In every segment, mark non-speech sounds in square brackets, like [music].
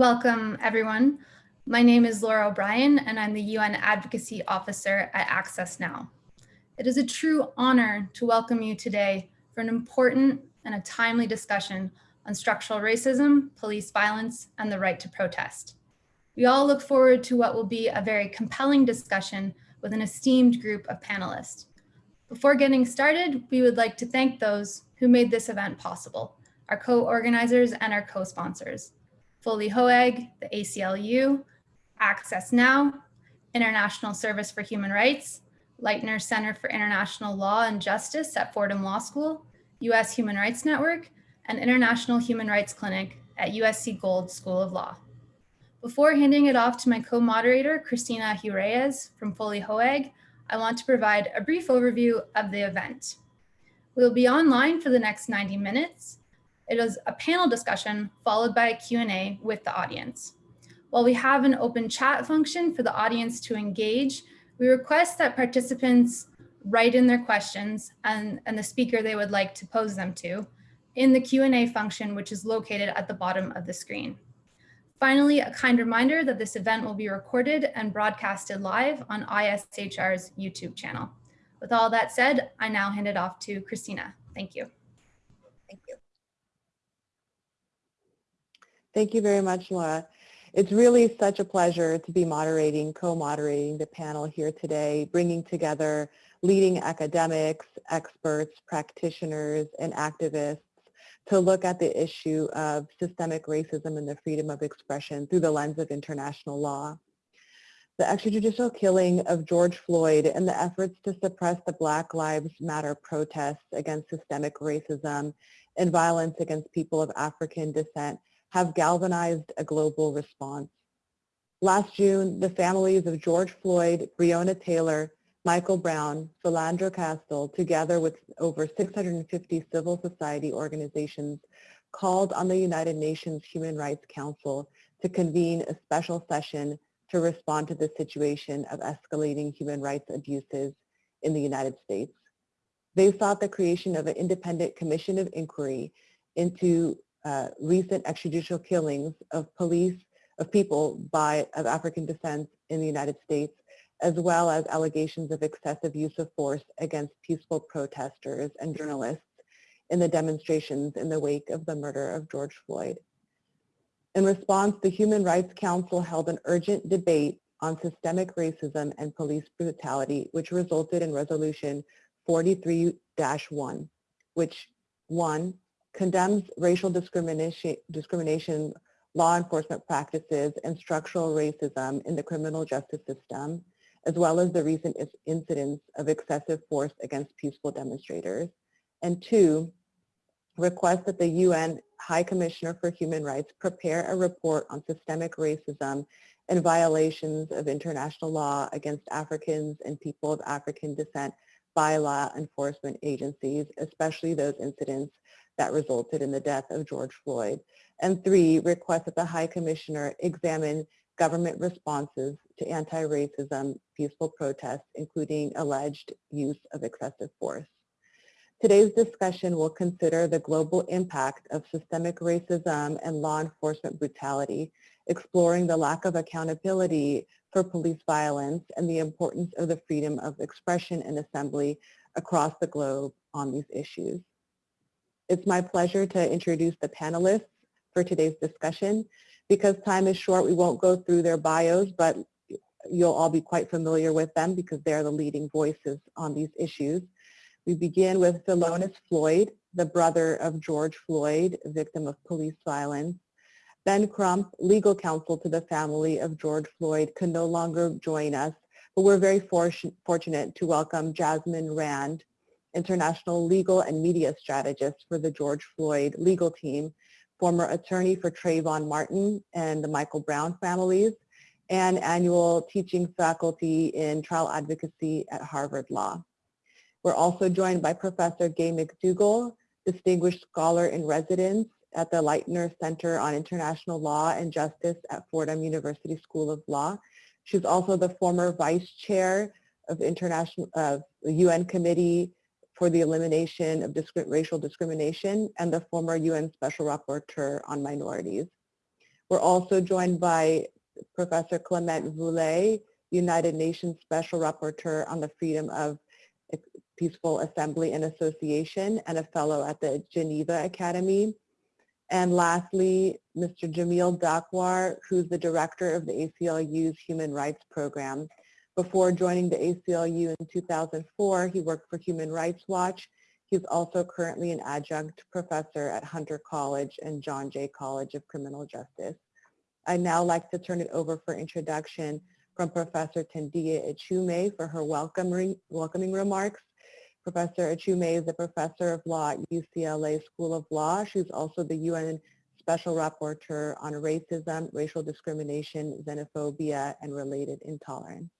Welcome, everyone. My name is Laura O'Brien, and I'm the UN Advocacy Officer at Access Now. It is a true honor to welcome you today for an important and a timely discussion on structural racism, police violence, and the right to protest. We all look forward to what will be a very compelling discussion with an esteemed group of panelists. Before getting started, we would like to thank those who made this event possible, our co-organizers and our co-sponsors. Foley Hoag, the ACLU, Access Now, International Service for Human Rights, Leitner Center for International Law and Justice at Fordham Law School, U.S. Human Rights Network, and International Human Rights Clinic at USC Gould School of Law. Before handing it off to my co-moderator, Christina Hioureas from Foley Hoag, I want to provide a brief overview of the event. We'll be online for the next 90 minutes, it is a panel discussion followed by a Q&A with the audience. While we have an open chat function for the audience to engage, we request that participants write in their questions and, and the speaker they would like to pose them to in the Q&A function, which is located at the bottom of the screen. Finally, a kind reminder that this event will be recorded and broadcasted live on ISHR's YouTube channel. With all that said, I now hand it off to Christina. Thank you. Thank you. Thank you very much, Laura. It's really such a pleasure to be moderating, co-moderating the panel here today, bringing together leading academics, experts, practitioners, and activists to look at the issue of systemic racism and the freedom of expression through the lens of international law. The extrajudicial killing of George Floyd and the efforts to suppress the Black Lives Matter protests against systemic racism and violence against people of African descent have galvanized a global response. Last June, the families of George Floyd, Breonna Taylor, Michael Brown, Philando Castile, together with over 650 civil society organizations, called on the United Nations Human Rights Council to convene a special session to respond to the situation of escalating human rights abuses in the United States. They sought the creation of an independent commission of inquiry into uh, recent extrajudicial killings of police, of people by, of African descent in the United States, as well as allegations of excessive use of force against peaceful protesters and journalists in the demonstrations in the wake of the murder of George Floyd. In response, the Human Rights Council held an urgent debate on systemic racism and police brutality, which resulted in resolution 43-1, which one, condemns racial discrimination, discrimination law enforcement practices and structural racism in the criminal justice system, as well as the recent incidents of excessive force against peaceful demonstrators. And two, request that the UN High Commissioner for Human Rights prepare a report on systemic racism and violations of international law against Africans and people of African descent by law enforcement agencies, especially those incidents that resulted in the death of George Floyd. And three, request that the High Commissioner examine government responses to anti-racism peaceful protests, including alleged use of excessive force. Today's discussion will consider the global impact of systemic racism and law enforcement brutality, exploring the lack of accountability for police violence and the importance of the freedom of expression and assembly across the globe on these issues. It's my pleasure to introduce the panelists for today's discussion. Because time is short, we won't go through their bios, but you'll all be quite familiar with them because they're the leading voices on these issues. We begin with Philonise Floyd, the brother of George Floyd, victim of police violence. Ben Crump, legal counsel to the family of George Floyd, can no longer join us, but we're very fortunate to welcome Jasmine Rand, international legal and media strategist for the George Floyd legal team, former attorney for Trayvon Martin and the Michael Brown families, and annual teaching faculty in trial advocacy at Harvard Law. We're also joined by Professor Gay McDougall, Distinguished Scholar in Residence at the Leitner Center on International Law and Justice at Fordham University School of Law. She's also the former Vice Chair of International of the UN Committee for the elimination of racial discrimination and the former UN Special Rapporteur on Minorities. We're also joined by Professor Clement Voule, United Nations Special Rapporteur on the Freedom of Peaceful Assembly and Association and a fellow at the Geneva Academy. And lastly, Mr. Jamil Dakwar, who's the director of the ACLU's Human Rights Program. Before joining the ACLU in 2004, he worked for Human Rights Watch. He's also currently an adjunct professor at Hunter College and John Jay College of Criminal Justice. I'd now like to turn it over for introduction from Professor Tendayi Achiume for her welcoming, welcoming remarks. Professor Achiume is a professor of law at UCLA School of Law. She's also the UN Special Rapporteur on Racism, Racial Discrimination, Xenophobia, and Related Intolerance.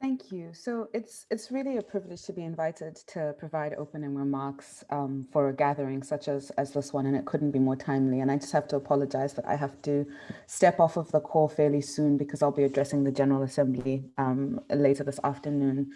Thank you. So it's it's really a privilege to be invited to provide opening remarks um, for a gathering such as as this one, and it couldn't be more timely. And I just have to apologize that I have to step off of the call fairly soon because I'll be addressing the General Assembly um, later this afternoon.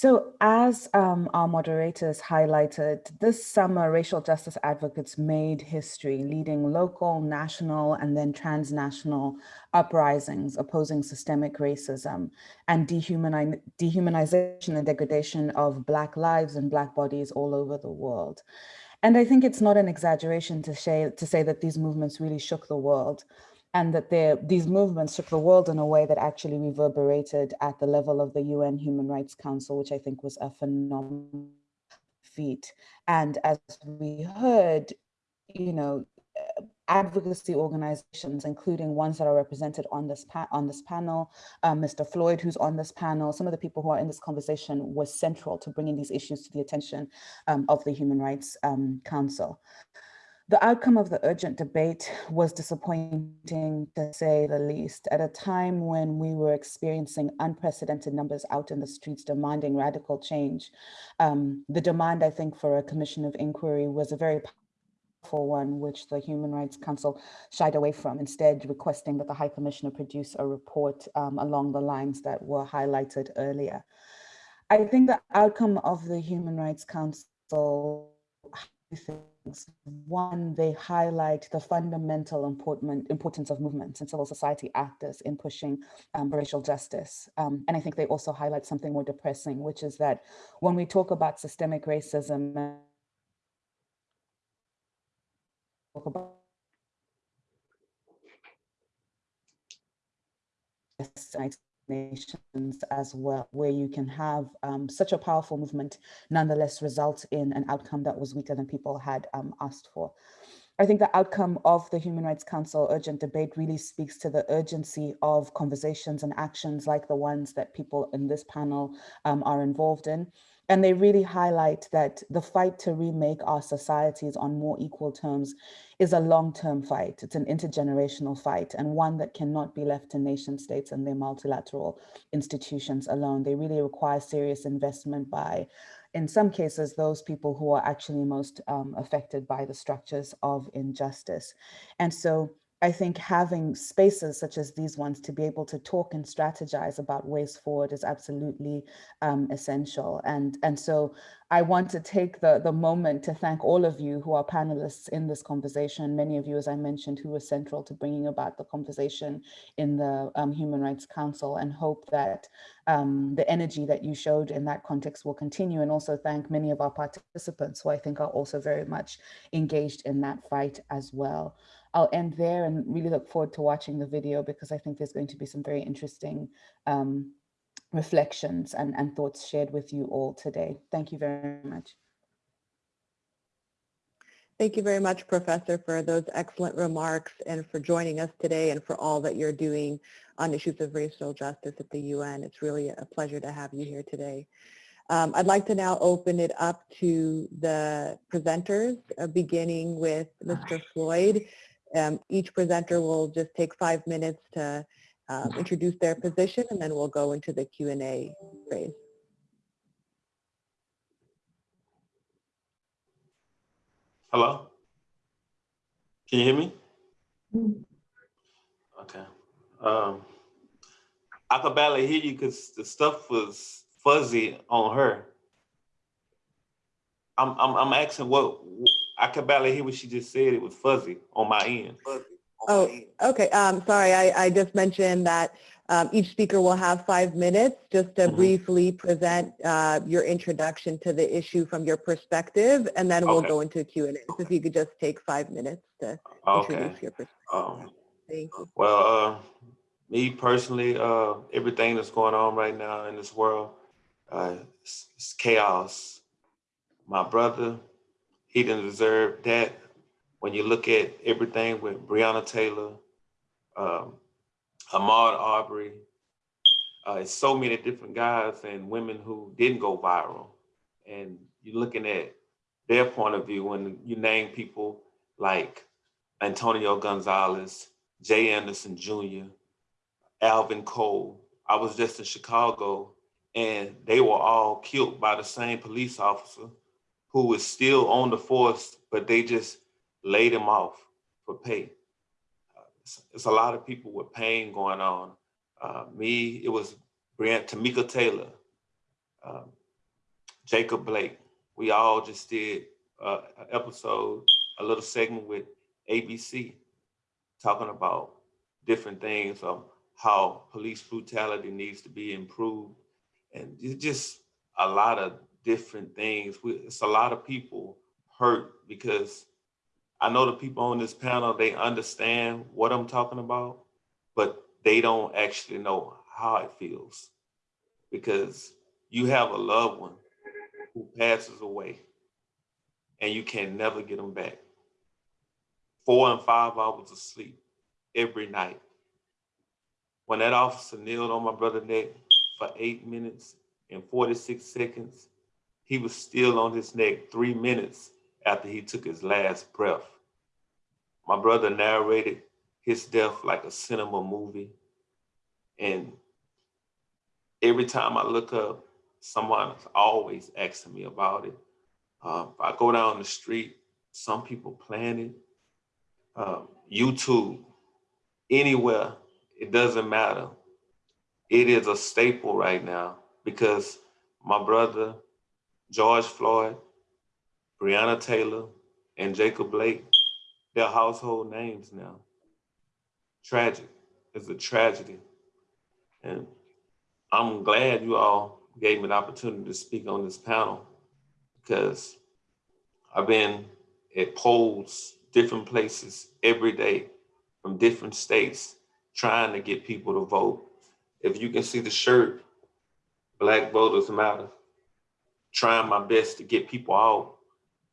So as um, our moderators highlighted, this summer racial justice advocates made history, leading local, national, and then transnational uprisings opposing systemic racism and dehumani dehumanization and degradation of Black lives and Black bodies all over the world. And I think it's not an exaggeration to say, to say that these movements really shook the world and that these movements shook the world in a way that actually reverberated at the level of the UN Human Rights Council, which I think was a phenomenal feat. And as we heard, you know, advocacy organizations, including ones that are represented on this on this panel, um, Mr. Floyd, who's on this panel, some of the people who are in this conversation was central to bringing these issues to the attention um, of the Human Rights um, Council. The outcome of the urgent debate was disappointing to say the least at a time when we were experiencing unprecedented numbers out in the streets demanding radical change. Um, the demand, I think, for a commission of inquiry was a very powerful one, which the Human Rights Council shied away from, instead requesting that the High Commissioner produce a report um, along the lines that were highlighted earlier. I think the outcome of the Human Rights Council things. One, they highlight the fundamental important, importance of movements and civil society actors in pushing um, racial justice. Um, and I think they also highlight something more depressing, which is that when we talk about systemic racism, talk about nations as well, where you can have um, such a powerful movement nonetheless result in an outcome that was weaker than people had um, asked for. I think the outcome of the Human Rights Council urgent debate really speaks to the urgency of conversations and actions like the ones that people in this panel um, are involved in. And they really highlight that the fight to remake our societies on more equal terms is a long-term fight. It's an intergenerational fight and one that cannot be left to nation states and their multilateral institutions alone. They really require serious investment by, in some cases, those people who are actually most um, affected by the structures of injustice. And so I think having spaces such as these ones to be able to talk and strategize about ways forward is absolutely um, essential. And, and so I want to take the, the moment to thank all of you who are panelists in this conversation. Many of you, as I mentioned, who were central to bringing about the conversation in the um, Human Rights Council and hope that um, the energy that you showed in that context will continue and also thank many of our participants who I think are also very much engaged in that fight as well. I'll end there and really look forward to watching the video because I think there's going to be some very interesting um, reflections and, and thoughts shared with you all today. Thank you very much. Thank you very much, Professor, for those excellent remarks and for joining us today and for all that you're doing on issues of racial justice at the UN. It's really a pleasure to have you here today. Um, I'd like to now open it up to the presenters, uh, beginning with Mr. Floyd. Um, each presenter will just take five minutes to um, introduce their position and then we'll go into the Q&A phase. Hello? Can you hear me? Okay. Um, I could barely hear you because the stuff was fuzzy on her. I'm, I'm, I'm asking what, I could barely hear what she just said. It was fuzzy on my end. Oh, okay. Um, sorry, I, I just mentioned that um, each speaker will have five minutes just to Mhm. briefly present uh, your introduction to the issue from your perspective, and then we'll Okay. go into Q and A. So if you could just take five minutes to Okay. introduce your perspective. Um, Thank you. Well, uh, me personally, uh, everything that's going on right now in this world, uh, it's chaos. My brother, he didn't deserve that. When you look at everything with Breonna Taylor, um, Ahmaud Arbery, uh, it's so many different guys and women who didn't go viral. And you're looking at their point of view when you name people like Antonio Gonzales, Jay Anderson Jr., Alvin Cole. I was just in Chicago and they were all killed by the same police officer who was still on the force, but they just laid him off for pay. Uh, It's, it's a lot of people with pain going on. Uh, me, it was Brian, Tamika Taylor, um, Jacob Blake. We all just did uh, an episode, a little segment with ABC talking about different things of how police brutality needs to be improved. And it's just a lot of different things. We, it's a lot of people hurt because I know the people on this panel, they understand what I'm talking about, but they don't actually know how it feels because you have a loved one who passes away and you can never get them back four and five hours of sleep every night. When that officer kneeled on my brother's neck for eight minutes and 46 seconds, he was still on his neck three minutes after he took his last breath. My brother narrated his death like a cinema movie. And every time I look up, someone is always asking me about it. Uh, if I go down the street, some people plan it um, YouTube, anywhere, it doesn't matter. It is a staple right now because my brother, George Floyd, Breonna Taylor, and Jacob Blake, they're household names now. Tragic. It's a tragedy. And I'm glad you all gave me the opportunity to speak on this panel because I've been at polls different places every day from different states trying to get people to vote. If you can see the shirt, Black Voters Matter, trying my best to get people out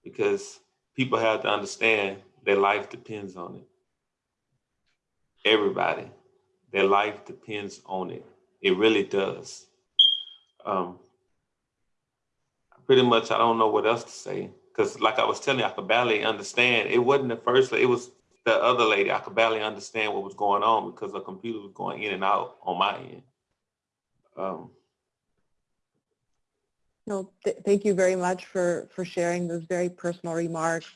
because people have to understand their life depends on it. Everybody, their life depends on it. It really does. Um, pretty much, I don't know what else to say because like I was telling you, I could barely understand. It wasn't the first, it was the other lady. I could barely understand what was going on because the computer was going in and out on my end. Um, No, th- thank you very much for, for sharing those very personal remarks.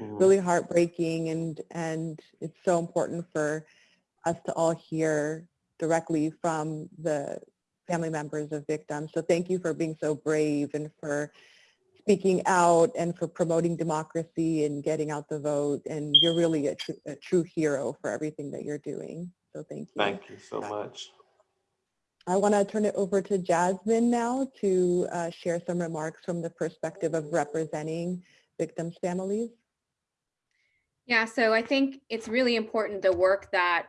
mhm. Really heartbreaking and, and it's so important for us to all hear directly from the family members of victims. So thank you for being so brave and for speaking out and for promoting democracy and getting out the vote. And you're really a, tr- a true hero for everything that you're doing. So thank you. Thank you so much. I want to turn it over to Jasmine now to uh, share some remarks from the perspective of representing victims' families. Yeah, so I think it's really important the work that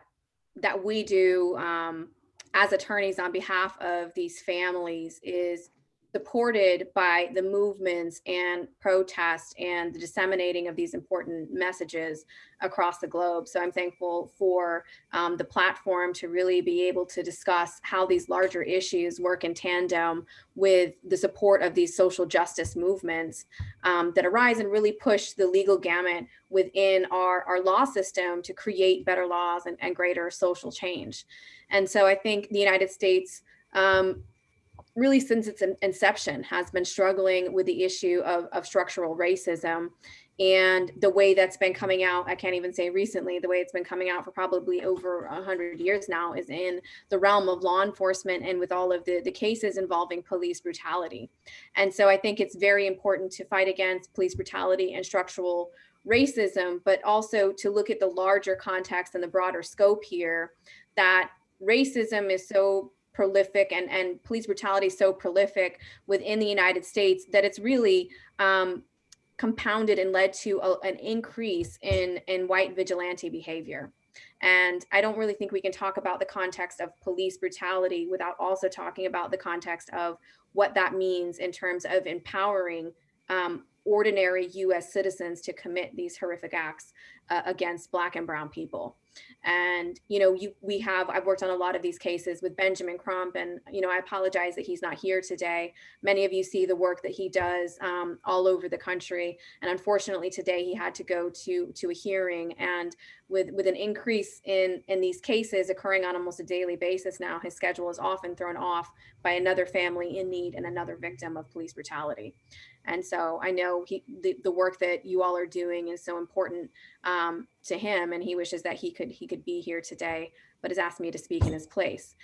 that we do um, as attorneys on behalf of these families is supported by the movements and protests and the disseminating of these important messages across the globe. So I'm thankful for um, the platform to really be able to discuss how these larger issues work in tandem with the support of these social justice movements um, that arise and really push the legal gamut within our, our law system to create better laws and, and greater social change. And so I think the United States um, really since its inception has been struggling with the issue of, of structural racism and the way that's been coming out, I can't even say recently, the way it's been coming out for probably over a hundred years now is in the realm of law enforcement and with all of the, the cases involving police brutality. And so I think it's very important to fight against police brutality and structural racism, but also to look at the larger context and the broader scope here that racism is so prolific and, and police brutality so prolific within the United States that it's really um, compounded and led to a, an increase in, in white vigilante behavior. And I don't really think we can talk about the context of police brutality without also talking about the context of what that means in terms of empowering um, ordinary US citizens to commit these horrific acts uh, against black and brown people. And, you know, you, we have, I've worked on a lot of these cases with Benjamin Crump and, you know, I apologize that he's not here today. Many of you see the work that he does um, all over the country. And unfortunately today he had to go to, to a hearing and with, with an increase in, in these cases occurring on almost a daily basis now, his schedule is often thrown off by another family in need and another victim of police brutality. And so I know he, the, the work that you all are doing is so important um, to him and he wishes that he could he could be here today, but has asked me to speak in his place.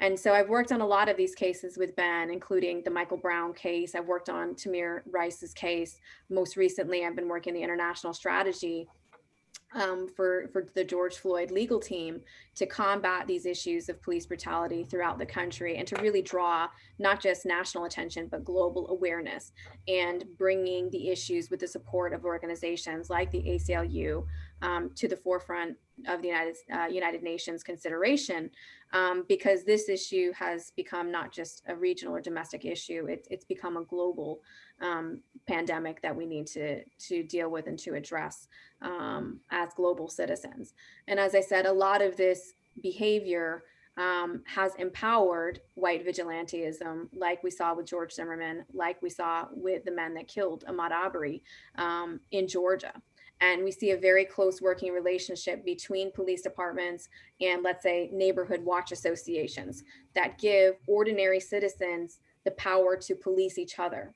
And so I've worked on a lot of these cases with Ben, including the Michael Brown case. I've worked on Tamir Rice's case. Most recently, I've been working the international strategy um, for, for the George Floyd legal team to combat these issues of police brutality throughout the country and to really draw not just national attention, but global awareness and bringing the issues with the support of organizations like the ACLU um, to the forefront of the United, uh, United Nations consideration um, because this issue has become not just a regional or domestic issue, it, it's become a global um, pandemic that we need to, to deal with and to address um, as global citizens. And as I said, a lot of this behavior um, has empowered white vigilantism, like we saw with George Zimmerman, like we saw with the men that killed Ahmaud Arbery um, in Georgia. And we see a very close working relationship between police departments and let's say neighborhood watch associations that give ordinary citizens the power to police each other.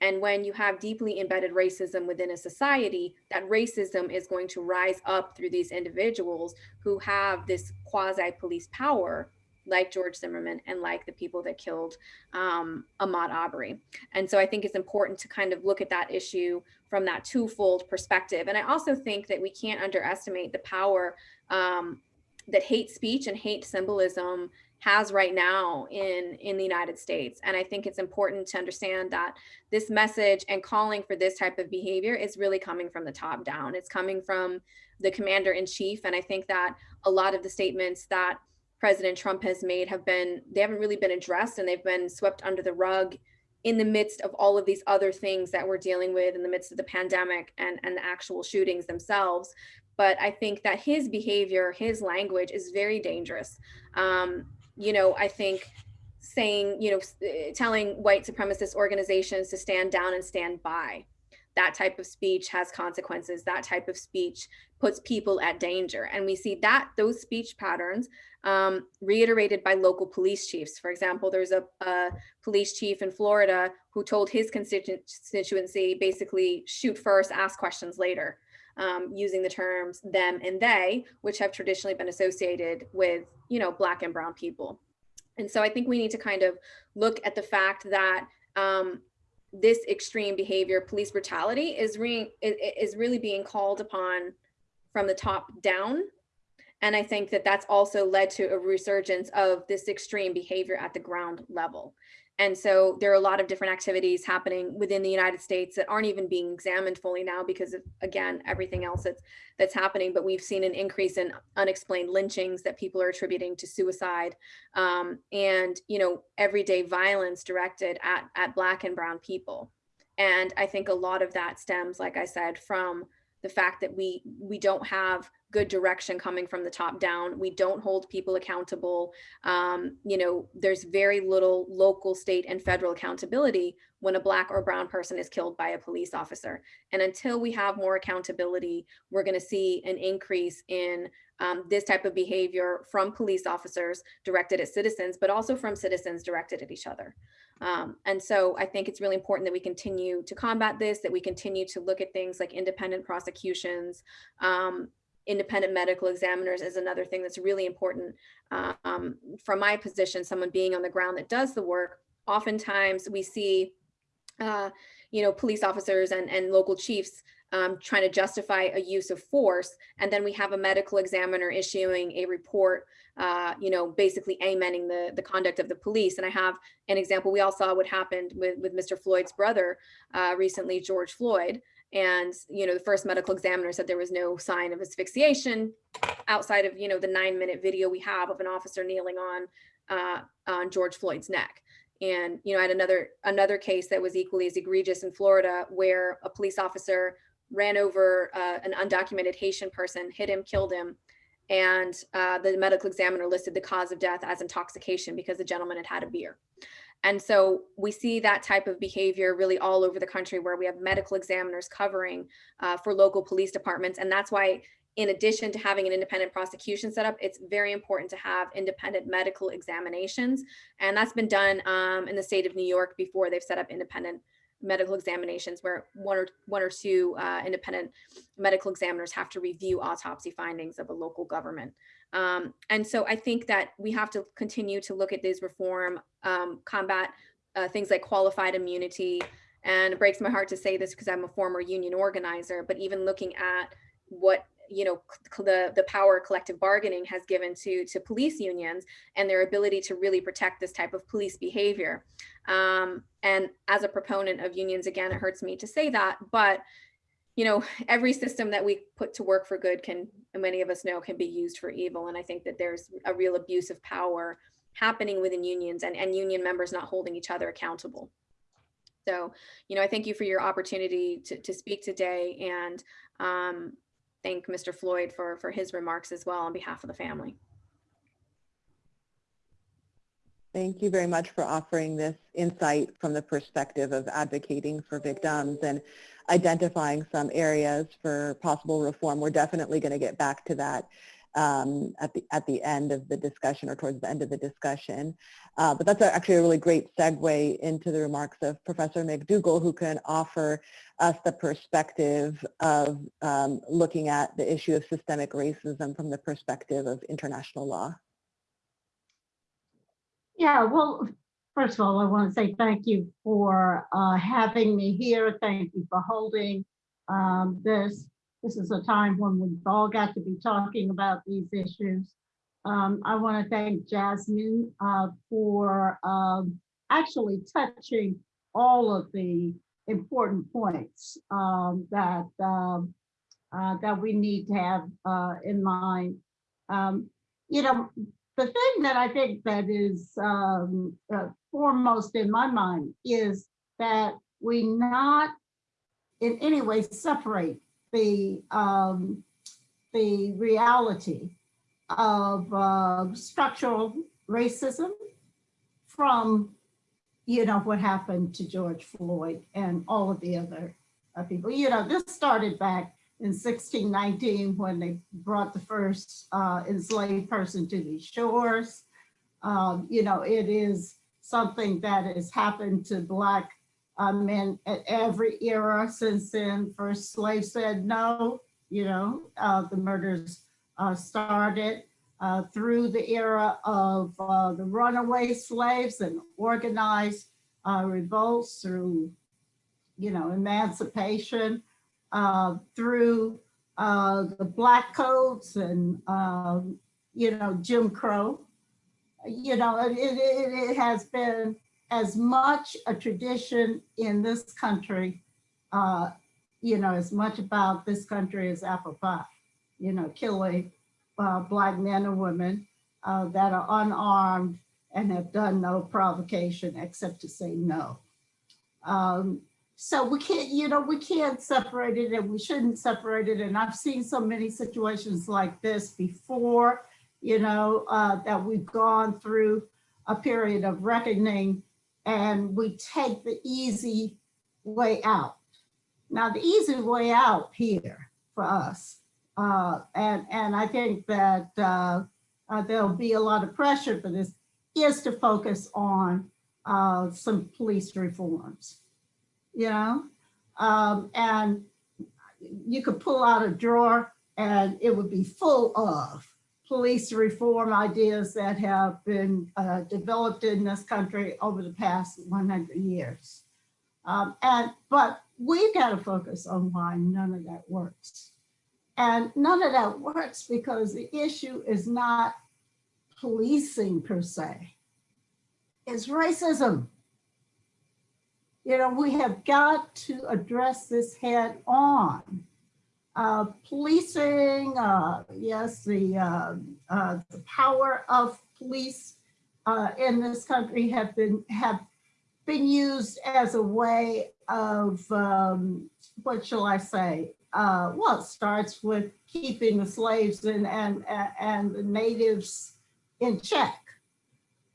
And when you have deeply embedded racism within a society, that racism is going to rise up through these individuals who have this quasi police power like George Zimmerman and like the people that killed um, Ahmaud Arbery. And so I think it's important to kind of look at that issue from that twofold perspective. And I also think that we can't underestimate the power um, that hate speech and hate symbolism has right now in in the United States. And I think it's important to understand that this message and calling for this type of behavior is really coming from the top down. It's coming from the commander in chief. And I think that a lot of the statements that President Trump has made have been, they haven't really been addressed and they've been swept under the rug in the midst of all of these other things that we're dealing with in the midst of the pandemic and, and the actual shootings themselves. But I think that his behavior, his language is very dangerous. Um, you know, I think saying, you know, telling white supremacist organizations to stand down and stand by, that type of speech has consequences. That type of speech puts people at danger. And we see that those speech patterns um, reiterated by local police chiefs. For example, there's a, a, police chief in Florida who told his constituency basically shoot first, ask questions later um, using the terms them and they, which have traditionally been associated with, you know, black and brown people. And so I think we need to kind of look at the fact that um, this extreme behavior, police brutality is, re is really being called upon from the top down. And I think that that's also led to a resurgence of this extreme behavior at the ground level. And so there are a lot of different activities happening within the United States that aren't even being examined fully now because of, again, everything else that's, that's happening. But we've seen an increase in unexplained lynchings that people are attributing to suicide um, and, you know, everyday violence directed at, at Black and Brown people. And I think a lot of that stems, like I said, from the fact that we we don't have good direction coming from the top down. We don't hold people accountable. Um, you know, there's very little local, state, and federal accountability when a black or brown person is killed by a police officer. And until we have more accountability, we're going to see an increase in um, this type of behavior from police officers directed at citizens, but also from citizens directed at each other. Um, and so I think it's really important that we continue to combat this, that we continue to look at things like independent prosecutions, um, independent medical examiners is another thing that's really important. Um, from my position, someone being on the ground that does the work, oftentimes we see, uh, you know, police officers and, and local chiefs um, trying to justify a use of force. And then we have a medical examiner issuing a report, uh, you know, basically amending the, the conduct of the police. And I have an example, we all saw what happened with, with Mr. Floyd's brother uh, recently, George Floyd. And, you know, the first medical examiner said there was no sign of asphyxiation outside of, you know, the nine minute video we have of an officer kneeling on, uh, on George Floyd's neck. And, you know, I had another, another case that was equally as egregious in Florida where a police officer ran over uh, an undocumented Haitian person, hit him, killed him. And uh, the medical examiner listed the cause of death as intoxication because the gentleman had had a beer. And so we see that type of behavior really all over the country where we have medical examiners covering uh, for local police departments. And that's why in addition to having an independent prosecution set up, it's very important to have independent medical examinations. And that's been done um, in the state of New York before they've set up independent medical examinations where one or one or two uh, independent medical examiners have to review autopsy findings of a local government. Um, and so I think that we have to continue to look at these reform, um, combat uh, things like qualified immunity. And it breaks my heart to say this because I'm a former union organizer, but even looking at what you know the the power collective bargaining has given to to police unions and their ability to really protect this type of police behavior. Um, and as a proponent of unions again it hurts me to say that but you know every system that we put to work for good can many of us know can be used for evil. And i think that there's a real abuse of power happening within unions and, and union members not holding each other accountable. So you know i thank you for your opportunity to, to speak today and um, thank Mr. Floyd for, for his remarks as well on behalf of the family. Thank you very much for offering this insight from the perspective of advocating for victims and identifying some areas for possible reform. We're definitely going to get back to that um, at the at the end of the discussion or towards the end of the discussion. Uh, but that's actually a really great segue into the remarks of Professor McDougall, who can offer us the perspective of um, looking at the issue of systemic racism from the perspective of international law. Yeah, well, first of all, I want to say thank you for uh, having me here. Thank you for holding um, this this is a time when we've all got to be talking about these issues. Um, I want to thank Jasmine uh, for um, actually touching all of the important points um, that um, uh, that we need to have uh, in mind. Um, you know, the thing that I think that is um, uh, foremost in my mind is that we not in any way separate the um, the reality of uh, structural racism from you know what happened to George Floyd and all of the other uh, people. You know, this started back in 1619 when they brought the first uh, enslaved person to these shores. Um, you know, it is something that has happened to Black um, and every era since then, first slaves said no, you know, uh, the murders uh, started uh, through the era of uh, the runaway slaves and organized uh, revolts through, you know, emancipation, uh, through the black codes and, um, you know, Jim Crow. You know, it, it, it has been as much a tradition in this country, uh, you know, as much about this country as apple pie, you know, killing uh, black men and women uh, that are unarmed and have done no provocation except to say no. Um, so we can't, you know, we can't separate it and we shouldn't separate it. And I've seen so many situations like this before, you know, uh, that we've gone through a period of reckoning and we take the easy way out. Now, the easy way out here for us uh, and, and I think that uh, uh, there'll be a lot of pressure for this, is to focus on uh, some police reforms, you know? Um, and you could pull out a drawer and it would be full of police reform ideas that have been uh, developed in this country over the past 100 years. Um, and but we've got to focus on why none of that works. And none of that works because the issue is not policing per se. It's racism. You know, we have got to address this head on. Uh, policing, uh, yes, the, uh, uh, the power of police uh, in this country have been have been used as a way of um, what shall I say? Well, it starts with keeping the slaves and and and the natives in check.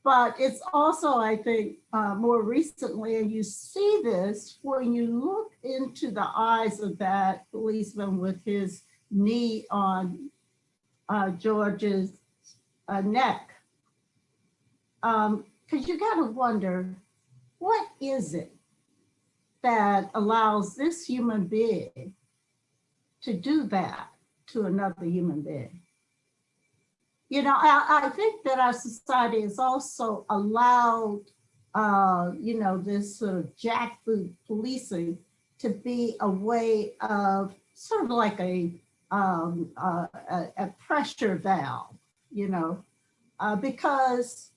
But it's also, I think, uh, more recently, and you see this when you look into the eyes of that policeman with his knee on uh, George's uh, neck. Because um, you got to wonder, what is it that allows this human being to do that to another human being? You know, I, I think that our society has also allowed, uh, you know, this sort of jackboot policing to be a way of sort of like a, um, uh, a, a, pressure valve, you know, uh, because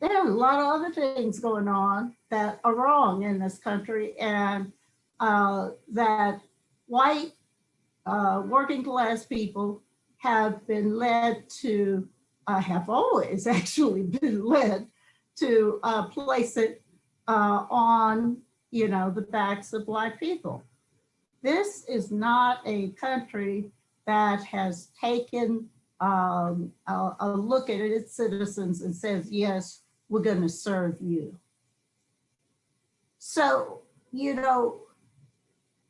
there are a lot of other things going on that are wrong in this country and uh, that white uh, working class people have been led to, uh, have always [laughs] actually been led to uh, place it uh, on, you know, the backs of black people. This is not a country that has taken um, a, a look at its citizens and says, yes, we're going to serve you. So, you know,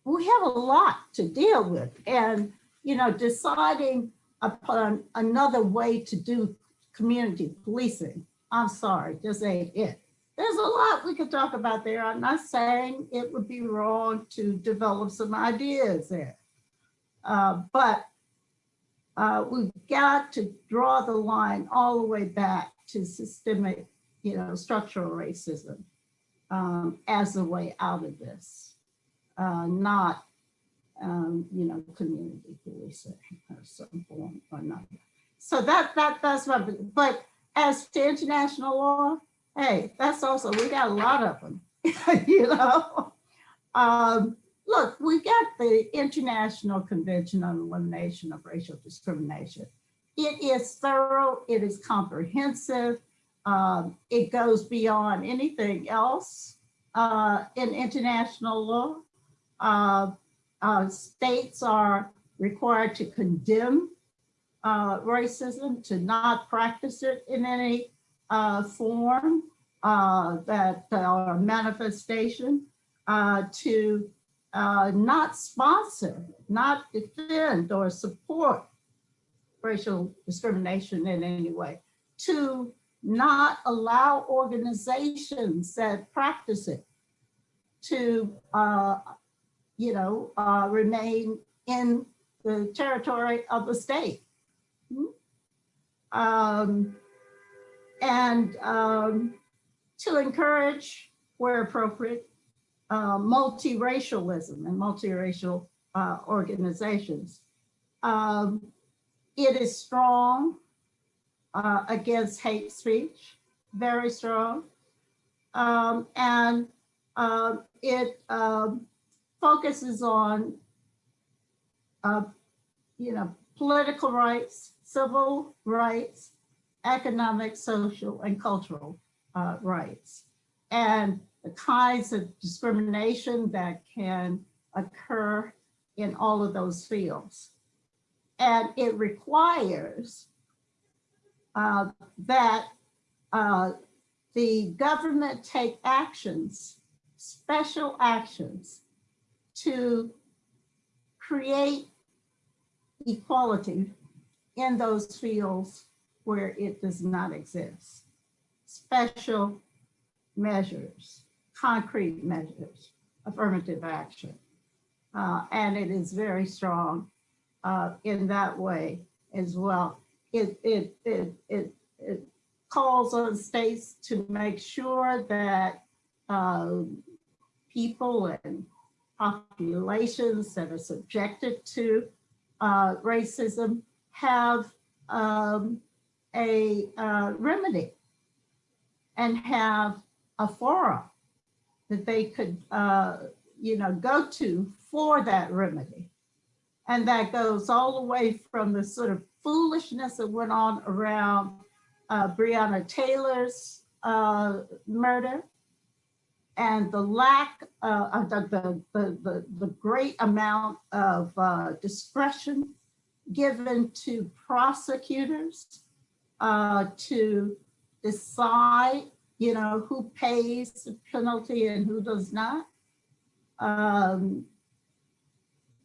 we have a lot to deal with and, you know, deciding upon another way to do community policing. I'm sorry, just ain't it. There's a lot we could talk about there. I'm not saying it would be wrong to develop some ideas there. Uh, but uh, we've got to draw the line all the way back to systemic, you know, structural racism um, as a way out of this, uh, not um, you know, community policing of some form or another. So that that that's what. But as to international law, hey, that's also we got a lot of them. [laughs] you know, um, look, we got the International Convention on Elimination of Racial Discrimination. It is thorough. It is comprehensive. Um, it goes beyond anything else uh, in international law. Uh, uh, states are required to condemn uh, racism, to not practice it in any uh, form uh, that or manifestation, uh, to uh, not sponsor, not defend or support racial discrimination in any way, to not allow organizations that practice it to uh, you know, uh, remain in the territory of the state. Hmm? Um, and um, to encourage, where appropriate, uh, multiracialism and multiracial uh, organizations. Um, it is strong uh, against hate speech, very strong. Um, and um, it um, focuses on, uh, you know, political rights, civil rights, economic, social, and cultural uh, rights, and the kinds of discrimination that can occur in all of those fields. And it requires uh, that uh, the government take actions, special actions to create equality in those fields where it does not exist. Special measures, concrete measures, affirmative action. Uh, and it is very strong uh, in that way as well. It, it, it, it, it calls on states to make sure that uh, people and populations that are subjected to uh, racism have um, a uh, remedy and have a forum that they could, uh, you know, go to for that remedy. And that goes all the way from the sort of foolishness that went on around uh, Breonna Taylor's uh, murder and the lack uh, of the, the, the, the, great amount of uh, discretion given to prosecutors uh, to decide, you know, who pays the penalty and who does not. Um,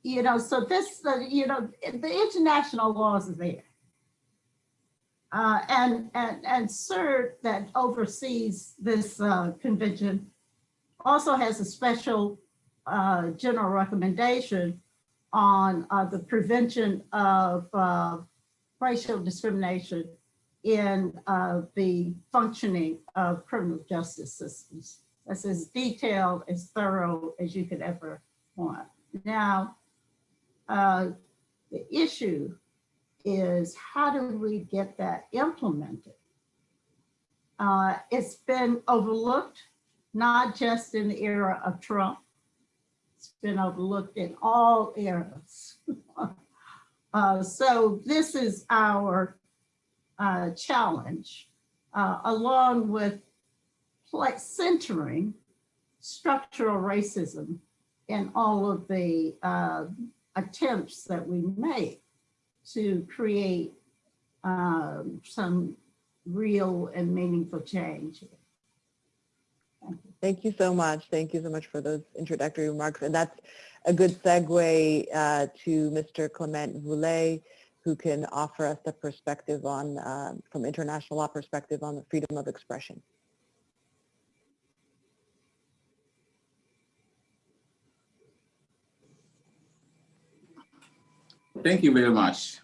you know, so this, uh, you know, the international laws are there. Uh, and, and, and CERD that oversees this uh, convention also has a special uh, general recommendation on uh, the prevention of uh, racial discrimination in uh, the functioning of criminal justice systems. That's as detailed, as thorough as you could ever want. Now, uh, the issue is how do we get that implemented? Uh, it's been overlooked, not just in the era of Trump. It's been overlooked in all eras. [laughs] uh, so this is our uh, challenge, uh, along with centering structural racism in all of the uh, attempts that we make to create um, some real and meaningful change. Thank you. So much. Thank you so much for those introductory remarks. And that's a good segue uh, to Mr. Clement Voule, who can offer us the perspective on, uh, from international law perspective on the freedom of expression. Thank you very much.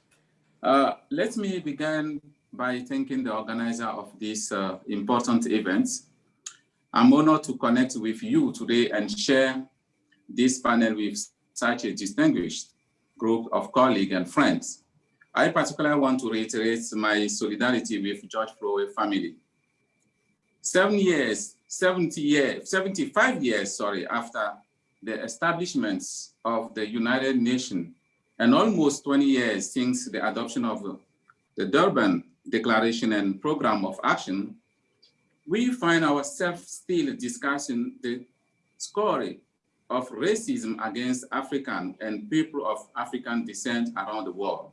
Uh, let me begin by thanking the organizer of this uh, important event. I'm honored to connect with you today and share this panel with such a distinguished group of colleagues and friends. I particularly want to reiterate my solidarity with George Floyd family. Seven years, 70 years, 75 years, sorry, after the establishment of the United Nations and almost 20 years since the adoption of the Durban Declaration and Program of Action, we find ourselves still discussing the story of racism against African and people of African descent around the world.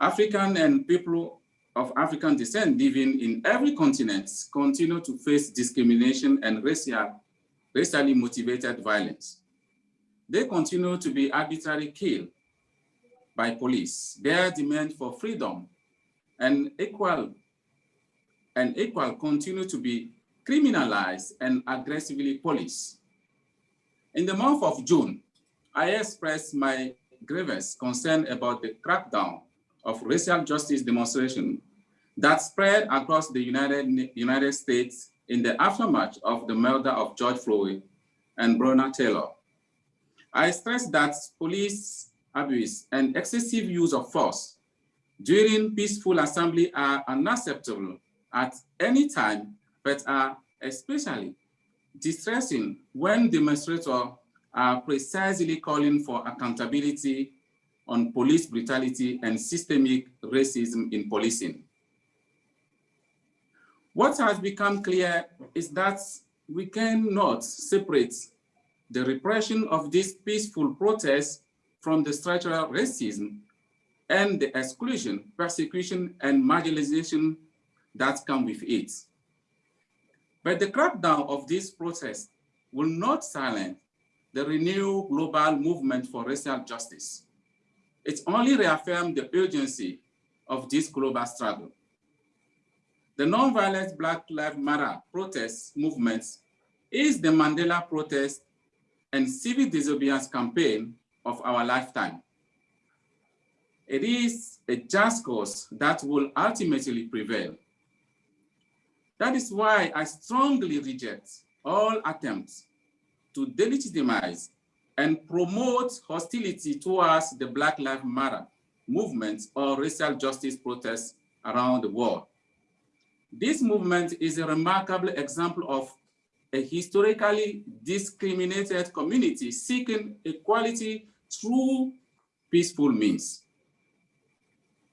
African and people of African descent living in every continent continue to face discrimination and racial, racially motivated violence they continue to be arbitrarily killed by police. Their demand for freedom and equal and equal continue to be criminalized and aggressively policed. In the month of June, I expressed my grievous concern about the crackdown of racial justice demonstration that spread across the United, United States in the aftermath of the murder of George Floyd and Breonna Taylor. I stress that police abuse and excessive use of force during peaceful assembly are unacceptable at any time, but are especially distressing when demonstrators are precisely calling for accountability on police brutality and systemic racism in policing. What has become clear is that we cannot separate the repression of this peaceful protest from the structural racism and the exclusion, persecution, and marginalization that come with it. But the crackdown of this protest will not silence the renewed global movement for racial justice. it only reaffirmed the urgency of this global struggle. The nonviolent Black Lives Matter protest movement is the Mandela protest and civil disobedience campaign of our lifetime. It is a just cause that will ultimately prevail. That is why I strongly reject all attempts to delegitimize and promote hostility towards the Black Lives Matter movement or racial justice protests around the world. This movement is a remarkable example of a historically discriminated community seeking equality through peaceful means.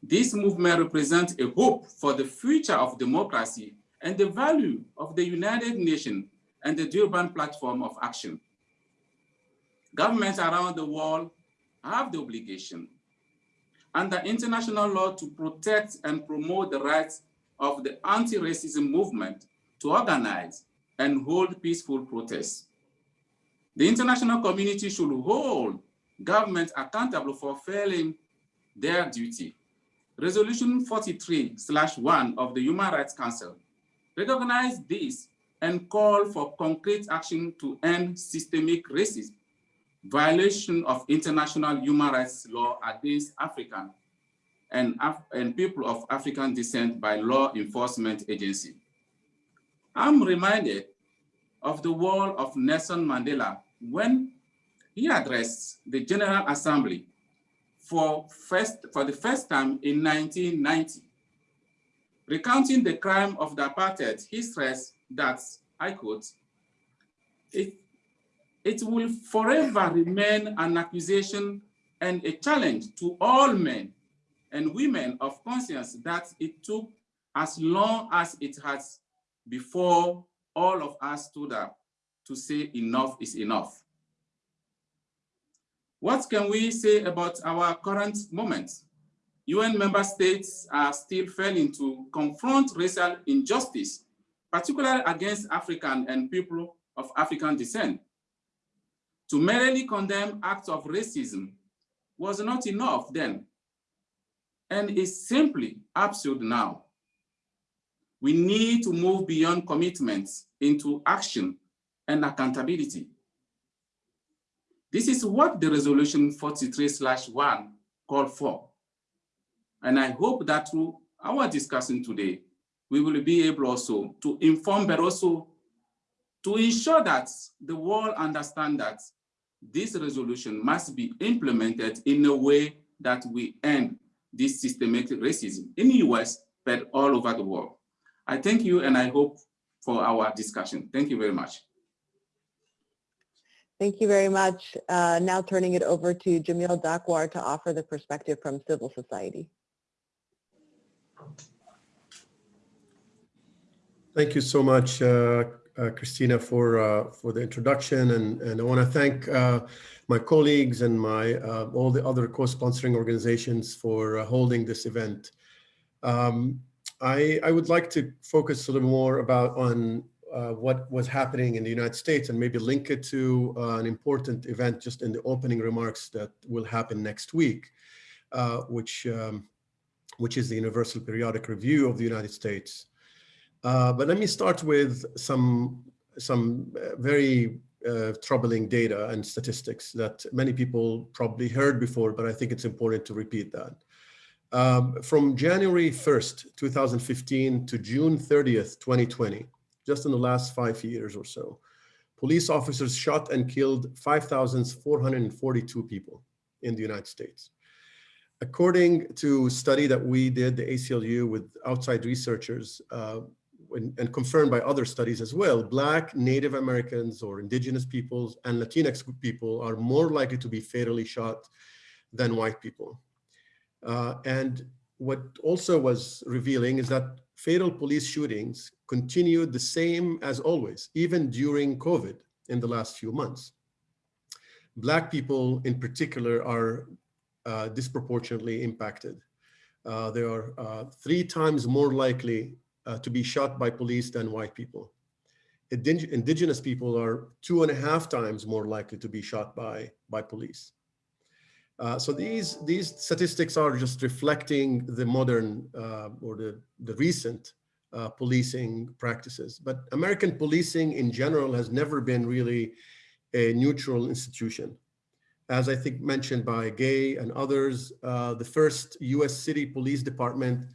This movement represents a hope for the future of democracy and the value of the United Nations and the Durban Platform of Action. Governments around the world have the obligation under international law to protect and promote the rights of the anti-racism movement to organize and hold peaceful protests. The international community should hold governments accountable for failing their duty. Resolution 43/1 of the Human Rights Council recognize this and call for concrete action to end systemic racism, violation of international human rights law against African and, Af and people of African descent by law enforcement agency. I'm reminded of the word of Nelson Mandela when he addressed the General Assembly for, first, for the first time in 1990. Recounting the crime of the apartheid, he stressed that, I quote, it, it will forever remain an accusation and a challenge to all men and women of conscience that it took as long as it has before all of us stood up to say enough is enough. What can we say about our current moment? UN member states are still failing to confront racial injustice, particularly against African and people of African descent. To merely condemn acts of racism was not enough then, and is simply absurd now. We need to move beyond commitments into action and accountability. This is what the resolution 43/1 called for. And I hope that through our discussion today, we will be able also to inform, but also to ensure that the world understand that this resolution must be implemented in a way that we end this systematic racism in the US, but all over the world. I thank you and I hope for our discussion. Thank you very much. Thank you very much. Uh, now turning it over to Jamil Dakwar to offer the perspective from civil society. Thank you so much, uh, uh, Christina, for uh, for the introduction, and and I want to thank uh, my colleagues and my uh, all the other co-sponsoring organizations for uh, holding this event. Um, I I would like to focus a little more about on what was happening in the United States and maybe link it to an important event just in the opening remarks that will happen next week, which um, which is the Universal Periodic Review of the United States. Uh, but let me start with some, some uh, very uh, troubling data and statistics that many people probably heard before, but I think it's important to repeat that. Um, from January 1st, 2015 to June 30th, 2020, just in the last five years or so, police officers shot and killed 5,442 people in the United States. According to study that we did, the ACLU, with outside researchers, uh, and confirmed by other studies as well, Black, Native Americans or indigenous peoples and Latinx people are more likely to be fatally shot than white people. Uh, and what also was revealing is that fatal police shootings continued the same as always, even during COVID in the last few months. Black people in particular are uh, disproportionately impacted. Uh, they are uh, three times more likely uh, to be shot by police than white people. indigenous people are two and a half times more likely to be shot by, by police. Uh, so these, these statistics are just reflecting the modern uh, or the, the recent policing practices. But American policing in general has never been really a neutral institution. As I think mentioned by Gay and others, uh, the first US city police department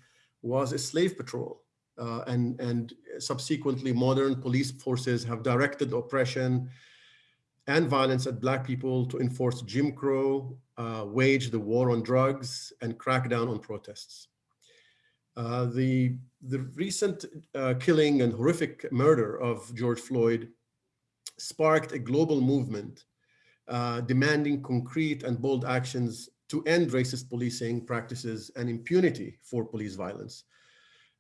was a slave patrol. Uh, and, and subsequently modern police forces have directed oppression and violence at Black people to enforce Jim Crow, uh, wage the war on drugs, and crack down on protests. Uh, the, the recent uh, killing and horrific murder of George Floyd sparked a global movement uh, demanding concrete and bold actions to end racist policing practices and impunity for police violence.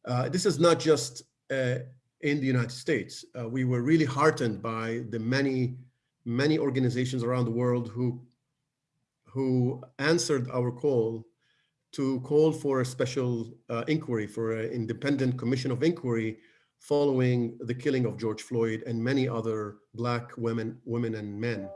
Uh, this is not just uh, in the United States. Uh, we were really heartened by the many, many organizations around the world who, who answered our call to call for a special uh, inquiry, for an independent commission of inquiry following the killing of George Floyd and many other Black women, women and men.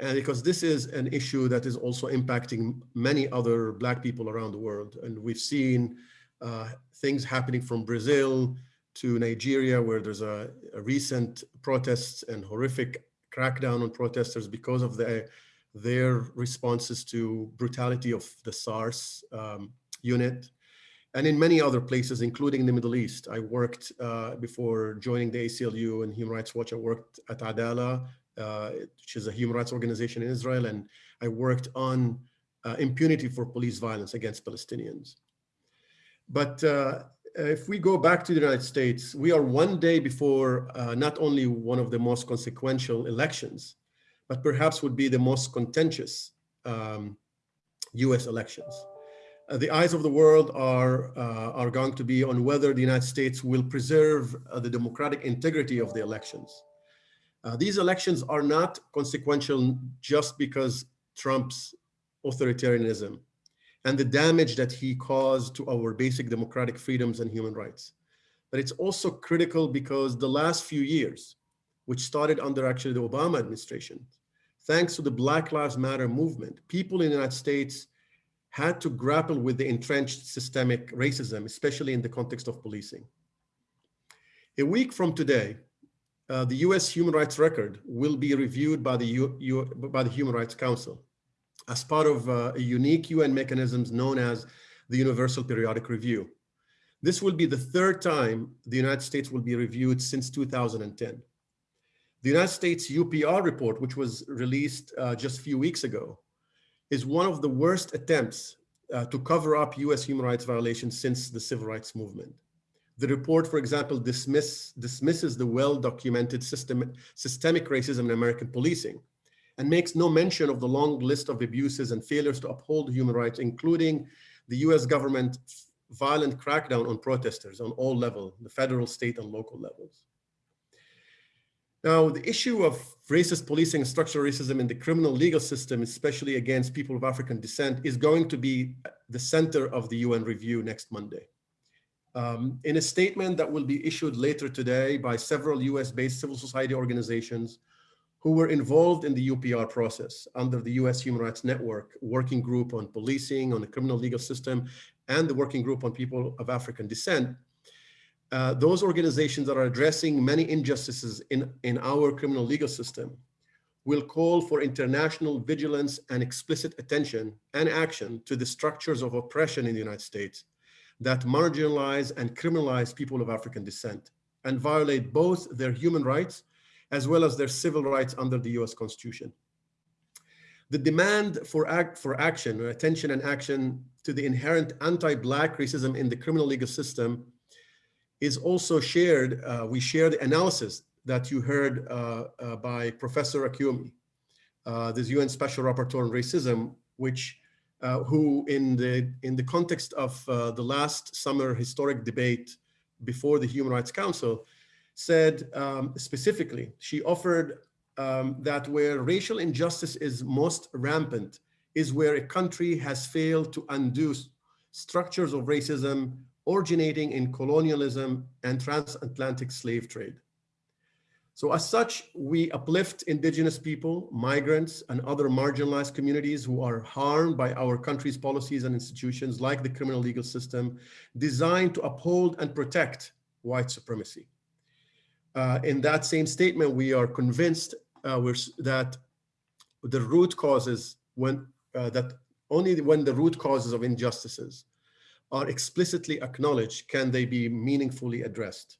And because this is an issue that is also impacting many other Black people around the world. And we've seen uh, things happening from Brazil to Nigeria, where there's a, a, recent protests and horrific crackdown on protesters because of the, their responses to brutality of the SARS um, unit and in many other places, including the Middle East. I worked uh, before joining the ACLU and Human Rights Watch. I worked at Adalah, uh, which is a human rights organization in Israel, and I worked on uh, impunity for police violence against Palestinians. But uh, if we go back to the United States, we are one day before uh, not only one of the most consequential elections, but perhaps would be the most contentious um, US elections. Uh, the eyes of the world are, uh, are going to be on whether the United States will preserve uh, the democratic integrity of the elections. Uh, these elections are not consequential just because Trump's authoritarianism and the damage that he caused to our basic democratic freedoms and human rights. But it's also critical because the last few years, which started under actually the Obama administration, thanks to the Black Lives Matter movement, people in the United States had to grapple with the entrenched systemic racism, especially in the context of policing. A week from today, uh, the US human rights record will be reviewed by the, U, U, by the Human Rights Council as part of uh, a unique UN mechanisms known as the Universal Periodic Review. This will be the third time the United States will be reviewed since 2010. The United States UPR report, which was released uh, just a few weeks ago, is one of the worst attempts uh, to cover up US human rights violations since the civil rights movement. The report, for example, dismiss, dismisses the well-documented system, systemic racism in American policing and makes no mention of the long list of abuses and failures to uphold human rights, including the US government violent crackdown on protesters on all levels, the federal, state, and local levels. Now, the issue of racist policing and structural racism in the criminal legal system, especially against people of African descent, is going to be the center of the UN review next Monday. Um, in a statement that will be issued later today by several US-based civil society organizations who were involved in the UPR process under the US Human Rights Network Working Group on Policing, on the Criminal Legal System, and the Working Group on People of African Descent, uh, those organizations that are addressing many injustices in, in our criminal legal system will call for international vigilance and explicit attention and action to the structures of oppression in the United States that marginalize and criminalize people of African descent and violate both their human rights as well as their civil rights under the US Constitution. The demand for, act, for action attention and action to the inherent anti-Black racism in the criminal legal system is also shared, uh, we share the analysis that you heard uh, uh, by Professor Achiume, uh, this UN Special Rapporteur on Racism, which who in the, in the context of uh, the last summer historic debate before the Human Rights Council said um, specifically, she offered um, that where racial injustice is most rampant is where a country has failed to undo structures of racism originating in colonialism and transatlantic slave trade. So as such, we uplift indigenous people, migrants, and other marginalized communities who are harmed by our country's policies and institutions like the criminal legal system designed to uphold and protect white supremacy. Uh, in that same statement, we are convinced uh, that the root causes when uh, that only when the root causes of injustices are explicitly acknowledged can they be meaningfully addressed.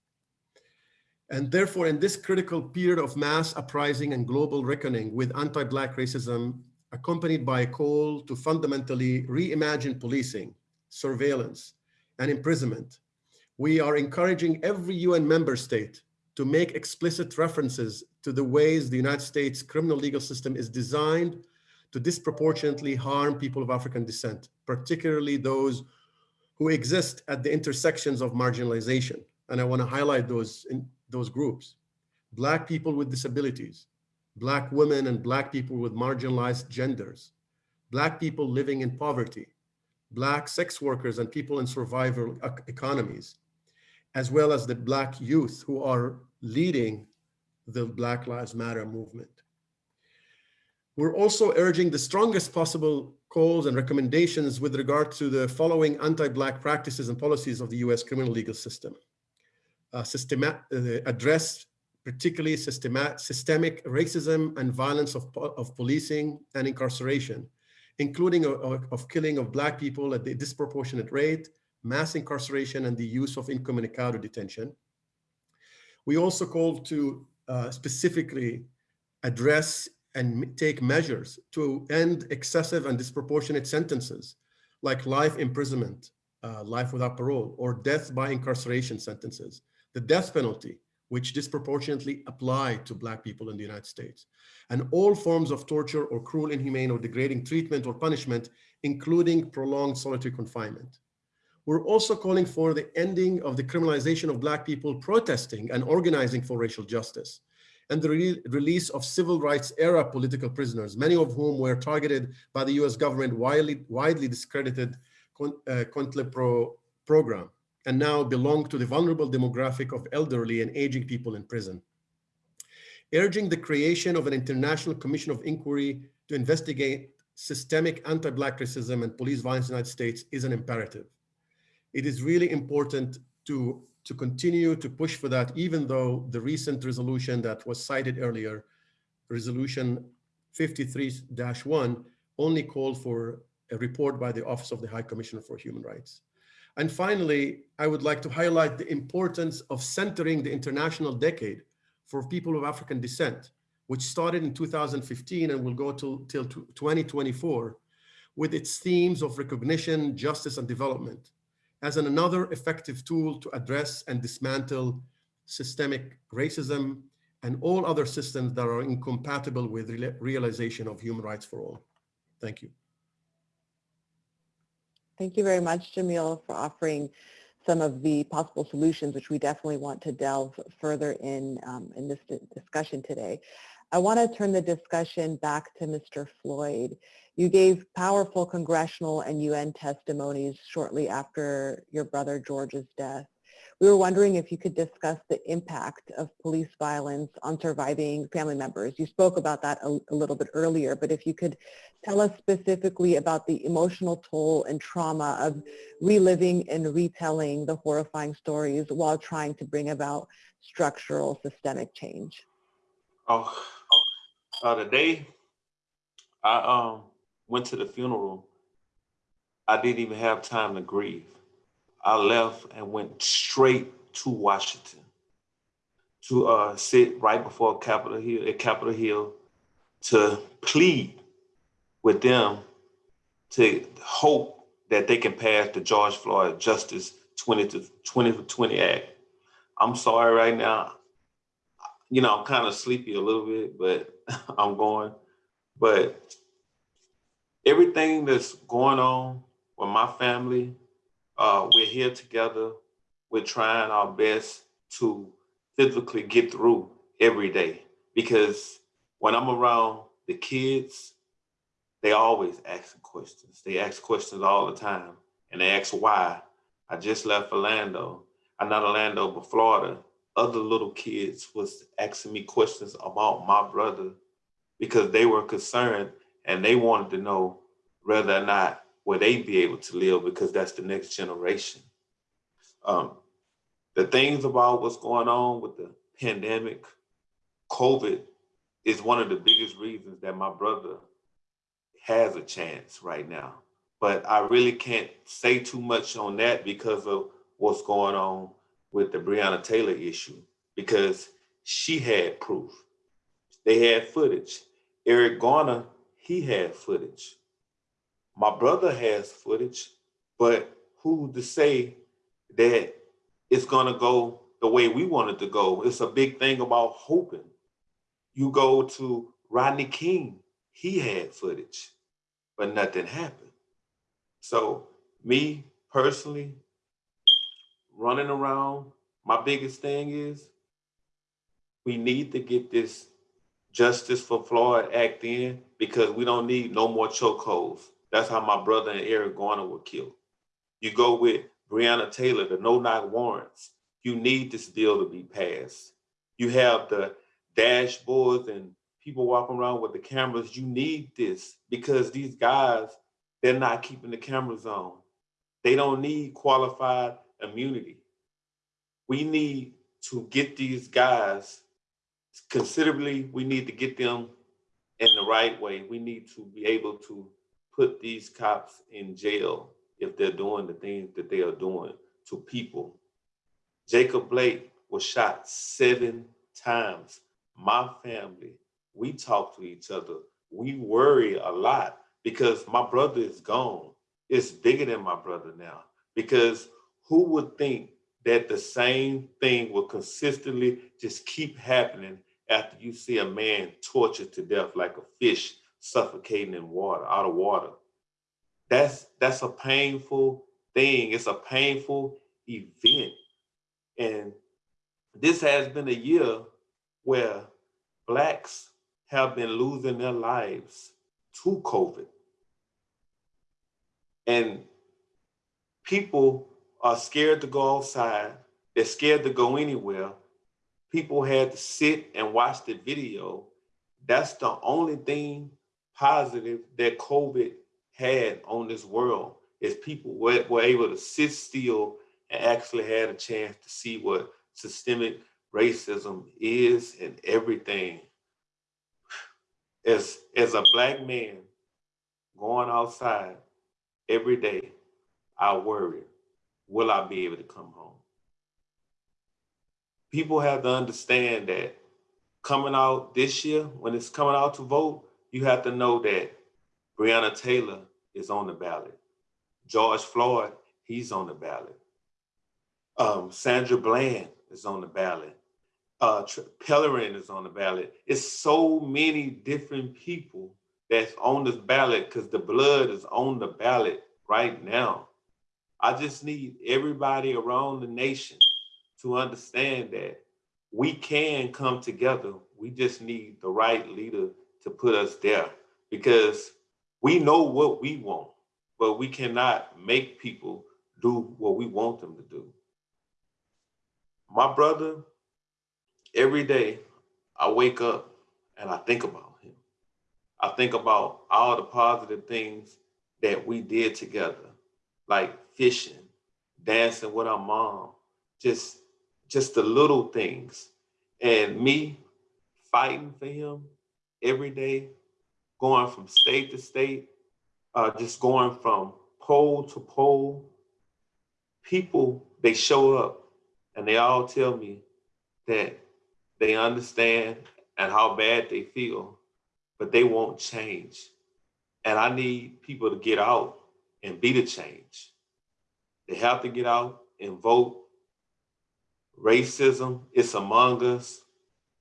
And therefore, in this critical period of mass uprising and global reckoning with anti-Black racism, accompanied by a call to fundamentally reimagine policing, surveillance, and imprisonment, we are encouraging every UN member state to make explicit references to the ways the United States criminal legal system is designed to disproportionately harm people of African descent, particularly those who exist at the intersections of marginalization. And I wanna highlight those, in those groups. Black people with disabilities, Black women and Black people with marginalized genders, Black people living in poverty, Black sex workers and people in survival economies, as well as the Black youth who are leading the Black Lives Matter movement. We're also urging the strongest possible calls and recommendations with regard to the following anti-Black practices and policies of the US criminal legal system. Uh, uh, address particularly systemic racism and violence of, of policing and incarceration, including of, of killing of Black people at a disproportionate rate, mass incarceration, and the use of incommunicado detention. We also call to uh, specifically address and take measures to end excessive and disproportionate sentences like life imprisonment, uh, life without parole, or death by incarceration sentences, the death penalty, which disproportionately apply to Black people in the United States, and all forms of torture or cruel, inhumane, or degrading treatment or punishment, including prolonged solitary confinement. We're also calling for the ending of the criminalization of Black people protesting and organizing for racial justice, and the re release of civil rights era political prisoners, many of whom were targeted by the US government widely, widely discredited con uh, program, and now belong to the vulnerable demographic of elderly and aging people in prison. Urging the creation of an international commission of inquiry to investigate systemic anti-Black racism and police violence in the United States is an imperative it is really important to, to continue to push for that, even though the recent resolution that was cited earlier, resolution 53-1, only called for a report by the Office of the High Commissioner for Human Rights. And finally, I would like to highlight the importance of centering the International Decade for people of African descent, which started in 2015 and will go till, till 2024 with its themes of recognition, justice, and development as an another effective tool to address and dismantle systemic racism and all other systems that are incompatible with re realization of human rights for all. Thank you. Thank you very much, Jamil, for offering some of the possible solutions, which we definitely want to delve further in um, in this discussion today. I want to turn the discussion back to Mr. Floyd. You gave powerful congressional and UN testimonies shortly after your brother George's death. We were wondering if you could discuss the impact of police violence on surviving family members. You spoke about that a, a, little bit earlier, but if you could tell us specifically about the emotional toll and trauma of reliving and retelling the horrifying stories while trying to bring about structural systemic change. Oh, uh, the day I um went to the funeral, I didn't even have time to grieve. I left and went straight to Washington to uh, sit right before Capitol Hill at Capitol Hill to plead with them to hope that they can pass the George Floyd Justice 20 to 20 to 20 Act. I'm sorry right now. You know, I'm kind of sleepy a little bit, but [laughs] I'm going. But everything that's going on with my family, uh, we're here together. We're trying our best to physically get through every day because when I'm around the kids, they always asking questions. They ask questions all the time and they ask why. I just left Orlando. I'm not Orlando, but Florida. other little kids was asking me questions about my brother because they were concerned and they wanted to know whether or not will they be able to live because that's the next generation. Um, the things about what's going on with the pandemic, COVID is one of the biggest reasons that my brother has a chance right now. But I really can't say too much on that because of what's going on with the Breonna Taylor issue, because she had proof. They had footage. Eric Garner, he had footage. My brother has footage, but who to say that it's gonna go the way we want it to go? It's a big thing about hoping. You go to Rodney King, he had footage, but nothing happened. So me personally, running around, my biggest thing is we need to get this Justice for Floyd Act in because we don't need no more chokeholds. That's how my brother and Eric Garner were killed. You go with Breonna Taylor, the no-knock warrants. You need this bill to be passed. You have the dashboards and people walking around with the cameras. You need this because these guys, they're not keeping the cameras on. They don't need qualified immunity. We need to get these guys considerably, we need to get them in the right way. We need to be able to put these cops in jail if they're doing the things that they are doing to people. Jacob Blake was shot seven times. My family, we talk to each other. We worry a lot because my brother is gone. It's bigger than my brother now because who would think that the same thing will consistently just keep happening after you see a man tortured to death like a fish suffocating in water, out of water. That's that's a painful thing. It's a painful event. And this has been a year where blacks have been losing their lives to COVID. And people are scared to go outside. They're scared to go anywhere. People had to sit and watch the video. That's the only thing positive that COVID had on this world is people were, were able to sit still and actually had a chance to see what systemic racism is and everything. As, as a black man going outside every day, I worry, will I be able to come home? People have to understand that coming out this year, when it's coming out to vote, you have to know that Breonna Taylor is on the ballot. George Floyd, he's on the ballot. Um, Sandra Bland is on the ballot. Uh, Pellerin is on the ballot. It's so many different people that's on this ballot because the blood is on the ballot right now. I just need everybody around the nation to understand that we can come together. We just need the right leader to put us there because we know what we want, but we cannot make people do what we want them to do. My brother, every day I wake up and I think about him. I think about all the positive things that we did together, like fishing, dancing with our mom, just, just the little things. And me fighting for him every day, going from state to state, uh, just going from pole to pole. People, they show up and they all tell me that they understand and how bad they feel, but they won't change. And I need people to get out and be the change. They have to get out and vote. Racism is among us.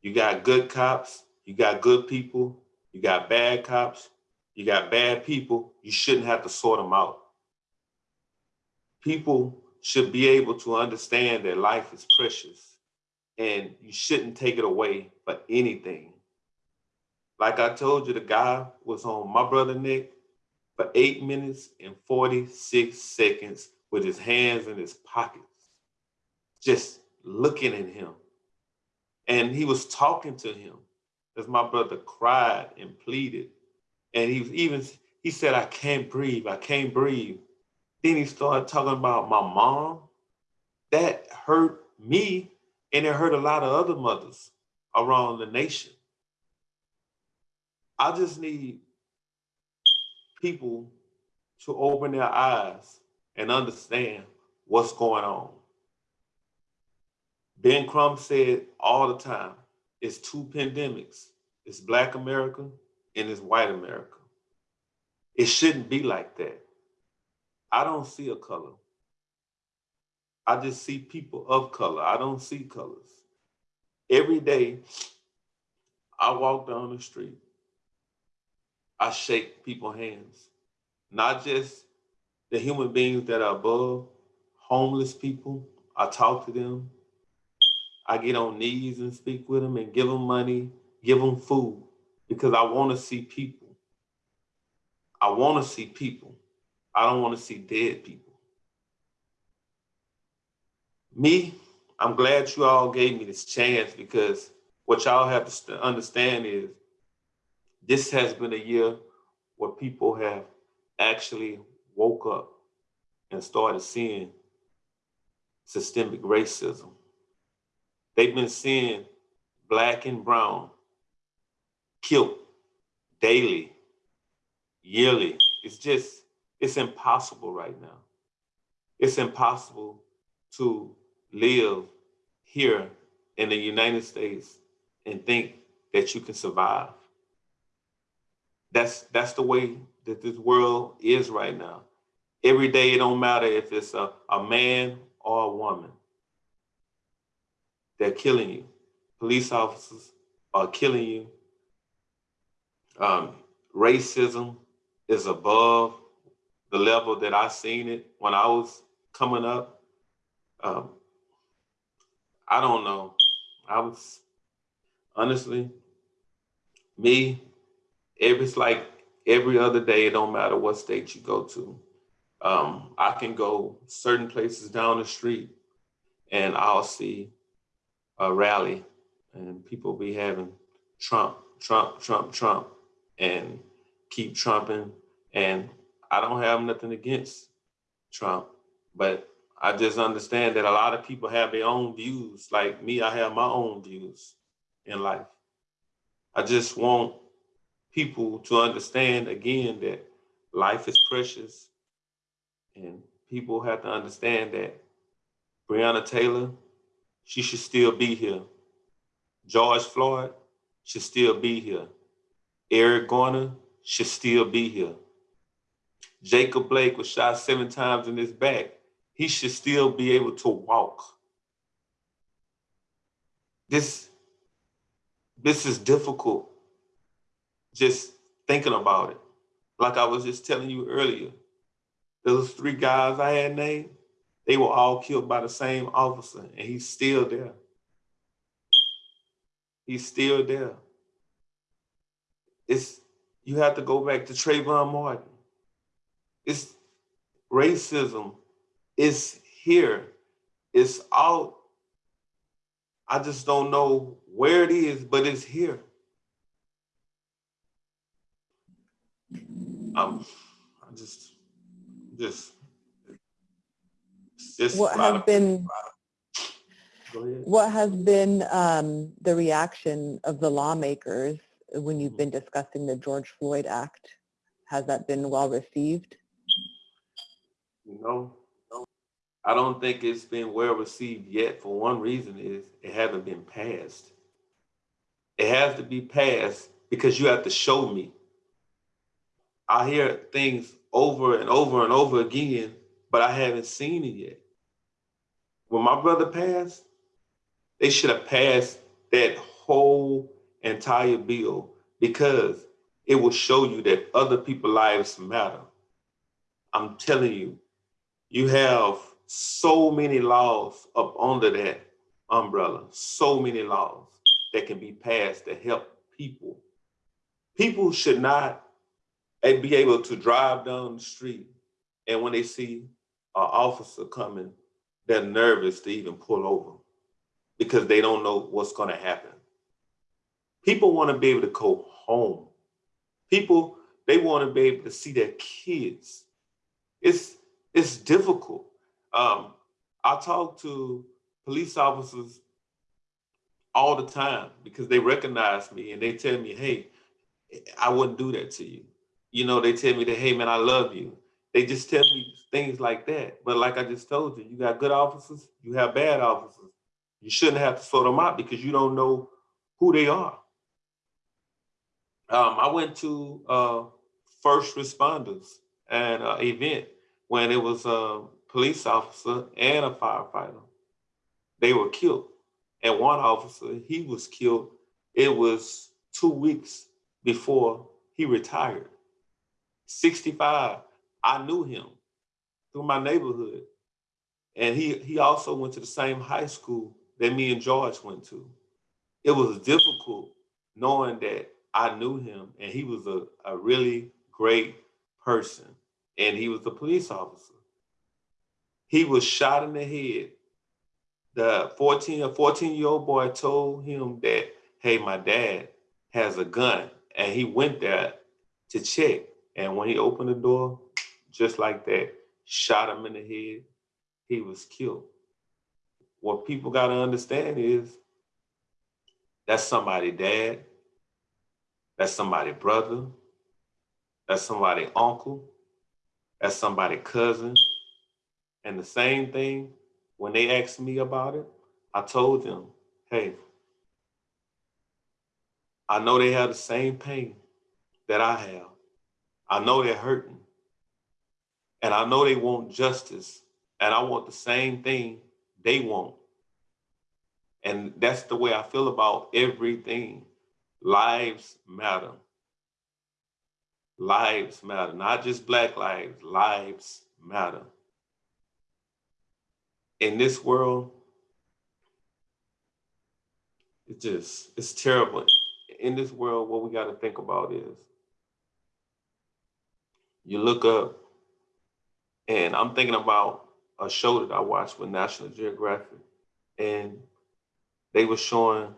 You got good cops, you got good people, you got bad cops, you got bad people. You shouldn't have to sort them out. People should be able to understand that life is precious and you shouldn't take it away for anything. Like I told you, the guy was on my brother Nick for eight minutes and 46 seconds with his hands in his pockets, just looking at him And he was talking to him as my brother cried and pleaded. And he was even, he said, I can't breathe, I can't breathe. Then he started talking about my mom. That hurt me and it hurt a lot of other mothers around the nation. I just need people to open their eyes and understand what's going on. Ben Crump said all the time, it's two pandemics. It's Black America and it's white America. It shouldn't be like that. I don't see a color. I just see people of color. I don't see colors. Every day, I walk down the street. I shake people's hands, not just the human beings that are above, homeless people. I talk to them. I get on knees and speak with them and give them money, give them food, because I want to see people. I want to see people. I don't want to see dead people. Me, I'm glad you all gave me this chance because what y'all have to understand is this has been a year where people have actually woke up and started seeing systemic racism. They've been seeing black and brown killed daily, yearly. It's just, it's impossible right now. It's impossible to live here in the United States and think that you can survive. That's that's the way that this world is right now. Every day it don't matter if it's a, a man or a woman. They're killing you. Police officers are killing you. Um, racism is above the level that I seen it when I was coming up. Um, I don't know. I was honestly me. It's like every other day. It don't matter what state you go to. Um, I can go certain places down the street, and I'll see a rally, and people be having Trump, Trump, Trump, Trump, and keep trumping. And I don't have nothing against Trump, but I just understand that a lot of people have their own views. Like me, I have my own views in life. I just want people to understand again that life is precious and people have to understand that Breonna Taylor, she should still be here. George Floyd should still be here. Eric Garner should still be here. Jacob Blake was shot seven times in his back he should still be able to walk. This, this is difficult just thinking about it. Like I was just telling you earlier, those three guys I had named, they were all killed by the same officer and he's still there. He's still there. It's, you have to go back to Trayvon Martin. It's racism it's here. It's out. I just don't know where it is, but it's here. Um, I just, just, just What has been, what has been um, the reaction of the lawmakers when you've been discussing the George Floyd Act? Has that been well received? You know, I don't think it's been well received yet for one reason is it hasn't been passed. It has to be passed because you have to show me. I hear things over and over and over again, but I haven't seen it yet. When my brother passed, they should have passed that whole entire bill because it will show you that other people's lives matter. I'm telling you, you have so many laws up under that umbrella, so many laws that can be passed to help people. People should not eh, be able to drive down the street and when they see an officer coming, they're nervous to even pull over. because they don't know what's going to happen. People want to be able to go home. People, they want to be able to see their kids. It's, it's difficult. Um, I talk to police officers all the time because they recognize me and they tell me, hey, I wouldn't do that to you. You know, they tell me that, hey, man, I love you. They just tell me things like that. But like I just told you, you got good officers, you have bad officers. You shouldn't have to sort them out because you don't know who they are. Um, I went to uh, first responders at uh, event when it was a police officer and a firefighter. They were killed. And one officer, he was killed. It was two weeks before he retired. 65, I knew him through my neighborhood. And he, he also went to the same high school that me and George went to. It was difficult knowing that I knew him and he was a, a really great person and he was a police officer. He was shot in the head. The 14 or 14 year old boy told him that, hey, my dad has a gun and he went there to check. And when he opened the door, just like that, shot him in the head, he was killed. What people got to understand is that's somebody dad, that's somebody brother, that's somebody uncle, that's somebody cousin. And the same thing, when they asked me about it, I told them, hey, I know they have the same pain that I have. I know they're hurting. And I know they want justice. And I want the same thing they want. And that's the way I feel about everything. Lives matter. Lives matter, not just Black lives, lives matter. In this world, it just, it's terrible. In this world, what we got to think about is you look up, and I'm thinking about a show that I watched with National Geographic, and they were showing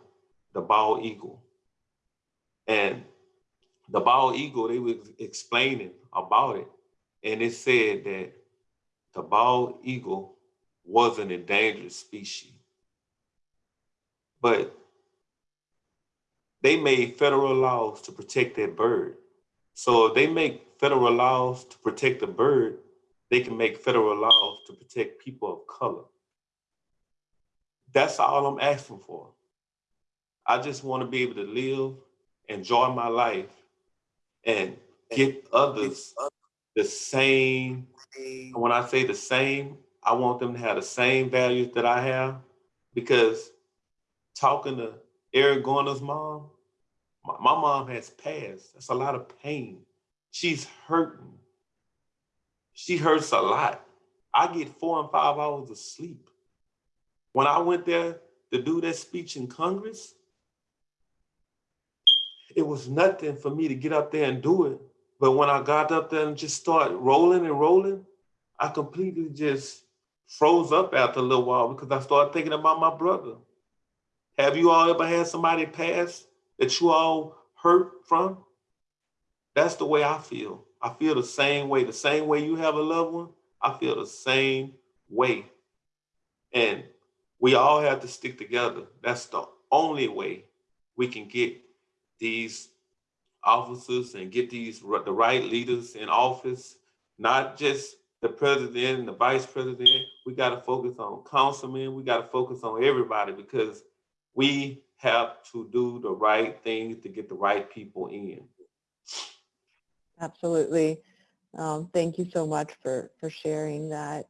the bald eagle. And the bald eagle, they were explaining about it. And it said that the bald eagle was an endangered species. But they made federal laws to protect that bird. So if they make federal laws to protect the bird, they can make federal laws to protect people of color. That's all I'm asking for. I just want to be able to live, enjoy my life, and get others the same. When I say the same, I want them to have the same values that I have because talking to Eric Garner's mom, my, my mom has passed. That's a lot of pain. She's hurting. She hurts a lot. I get four and five hours of sleep. When I went there to do that speech in Congress, it was nothing for me to get up there and do it. But when I got up there and just started rolling and rolling, I completely just froze up after a little while because I started thinking about my brother. Have you all ever had somebody pass that you all hurt from? That's the way I feel. I feel the same way. The same way you have a loved one, I feel the same way. And we all have to stick together. That's the only way we can get these officers and get these the right leaders in office, not just the president and the vice president. We got to focus on councilmen. We got to focus on everybody because we have to do the right things to get the right people in. Absolutely. Um, thank you so much for, for sharing that.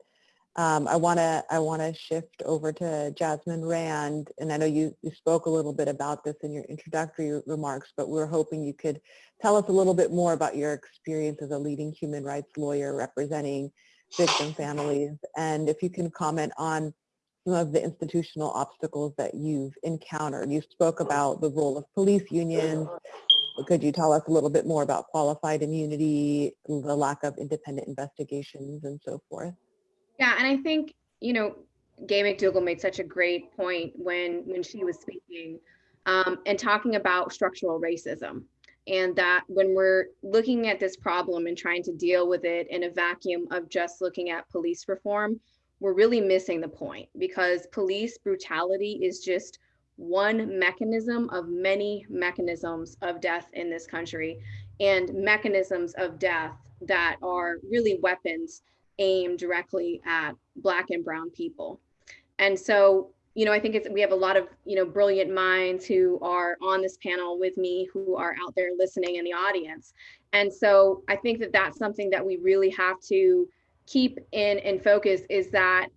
Um, I want to I want to shift over to Jasmine Rand, and I know you, you spoke a little bit about this in your introductory remarks, but we are hoping you could tell us a little bit more about your experience as a leading human rights lawyer representing victim families, and if you can comment on some of the institutional obstacles that you've encountered. You spoke about the role of police unions. Could you tell us a little bit more about qualified immunity, the lack of independent investigations, and so forth? Yeah, and I think, you know, Gay McDougall made such a great point when when she was speaking um, and talking about structural racism and that when we're looking at this problem and trying to deal with it in a vacuum of just looking at police reform, we're really missing the point because police brutality is just one mechanism of many mechanisms of death in this country and mechanisms of death that are really weapons aimed directly at black and brown people. And so you know, I think it's, we have a lot of, you know, brilliant minds who are on this panel with me, who are out there listening in the audience. And so I think that that's something that we really have to keep in in focus is that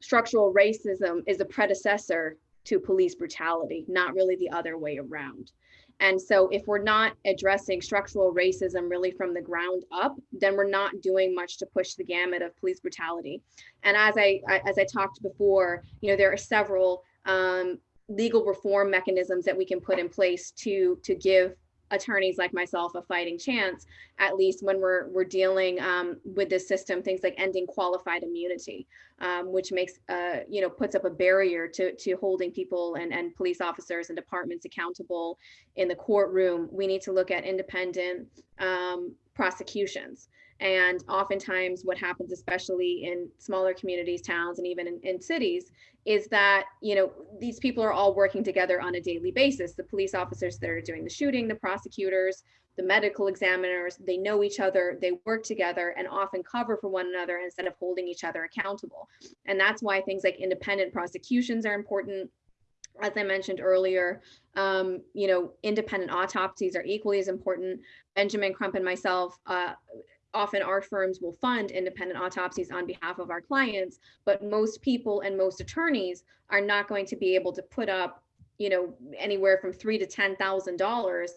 structural racism is a predecessor to police brutality, not really the other way around. And so if we're not addressing structural racism really from the ground up, then we're not doing much to push the gamut of police brutality. And as I, as I talked before, you know, there are several um, legal reform mechanisms that we can put in place to, to give attorneys like myself a fighting chance, at least when we're we're dealing um, with this system, things like ending qualified immunity, um, which makes uh, you know puts up a barrier to to holding people and and police officers and departments accountable in the courtroom. We need to look at independent um, prosecutions. And oftentimes what happens, especially in smaller communities, towns, and even in, in, cities, is that, you know, these people are all working together on a daily basis. The police officers that are doing the shooting, the prosecutors, the medical examiners, they know each other, they work together and often cover for one another instead of holding each other accountable. And that's why things like independent prosecutions are important as I mentioned earlier, um, you know, independent autopsies are equally as important. Benjamin Crump and myself uh, often our firms will fund independent autopsies on behalf of our clients, but most people and most attorneys are not going to be able to put up, you know, anywhere from three to ten thousand uh, dollars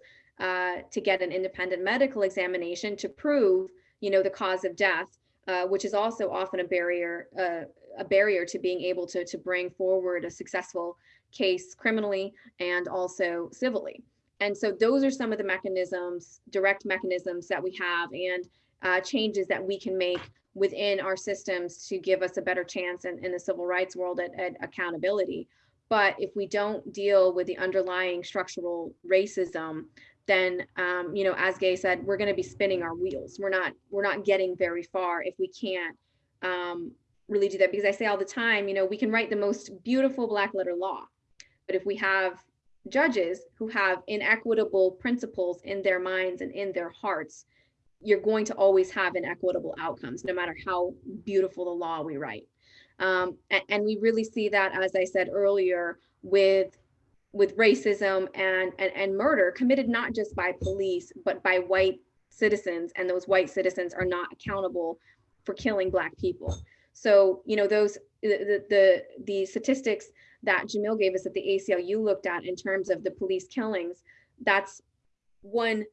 to get an independent medical examination to prove, you know, the cause of death, uh, which is also often a barrier, uh, a barrier to being able to to bring forward a successful case criminally and also civilly. And so those are some of the mechanisms, direct mechanisms that we have. And uh, changes that we can make within our systems to give us a better chance in, in the civil rights world at, at accountability. But if we don't deal with the underlying structural racism, then um, you know, as Gay said, we're going to be spinning our wheels. We're not we're not getting very far if we can't um, really do that. Because I say all the time, you know, we can write the most beautiful black letter law, but if we have judges who have inequitable principles in their minds and in their hearts, you're going to always have inequitable outcomes, no matter how beautiful the law we write. Um, and, and, we really see that, as I said earlier, with with racism and, and and murder committed not just by police, but by white citizens, and those white citizens are not accountable for killing black people. So, you know, those the the, the statistics that Jamil gave us that the ACLU looked at in terms of the police killings, that's one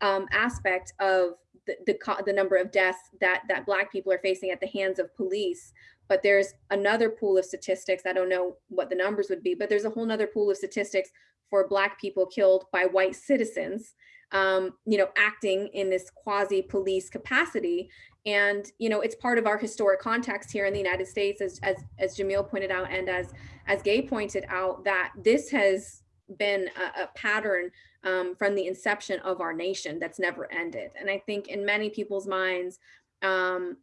um, aspect of the, the, the number of deaths that, that Black people are facing at the hands of police. But there's another pool of statistics. I don't know what the numbers would be, but there's a whole nother pool of statistics for Black people killed by white citizens, um, you know, acting in this quasi police capacity. And, you know, it's part of our historic context here in the United States, as, as, as Jamil pointed out, and as, as Gay pointed out, that this has been a, a pattern um, from the inception of our nation that's never ended. And I think in many people's minds, um,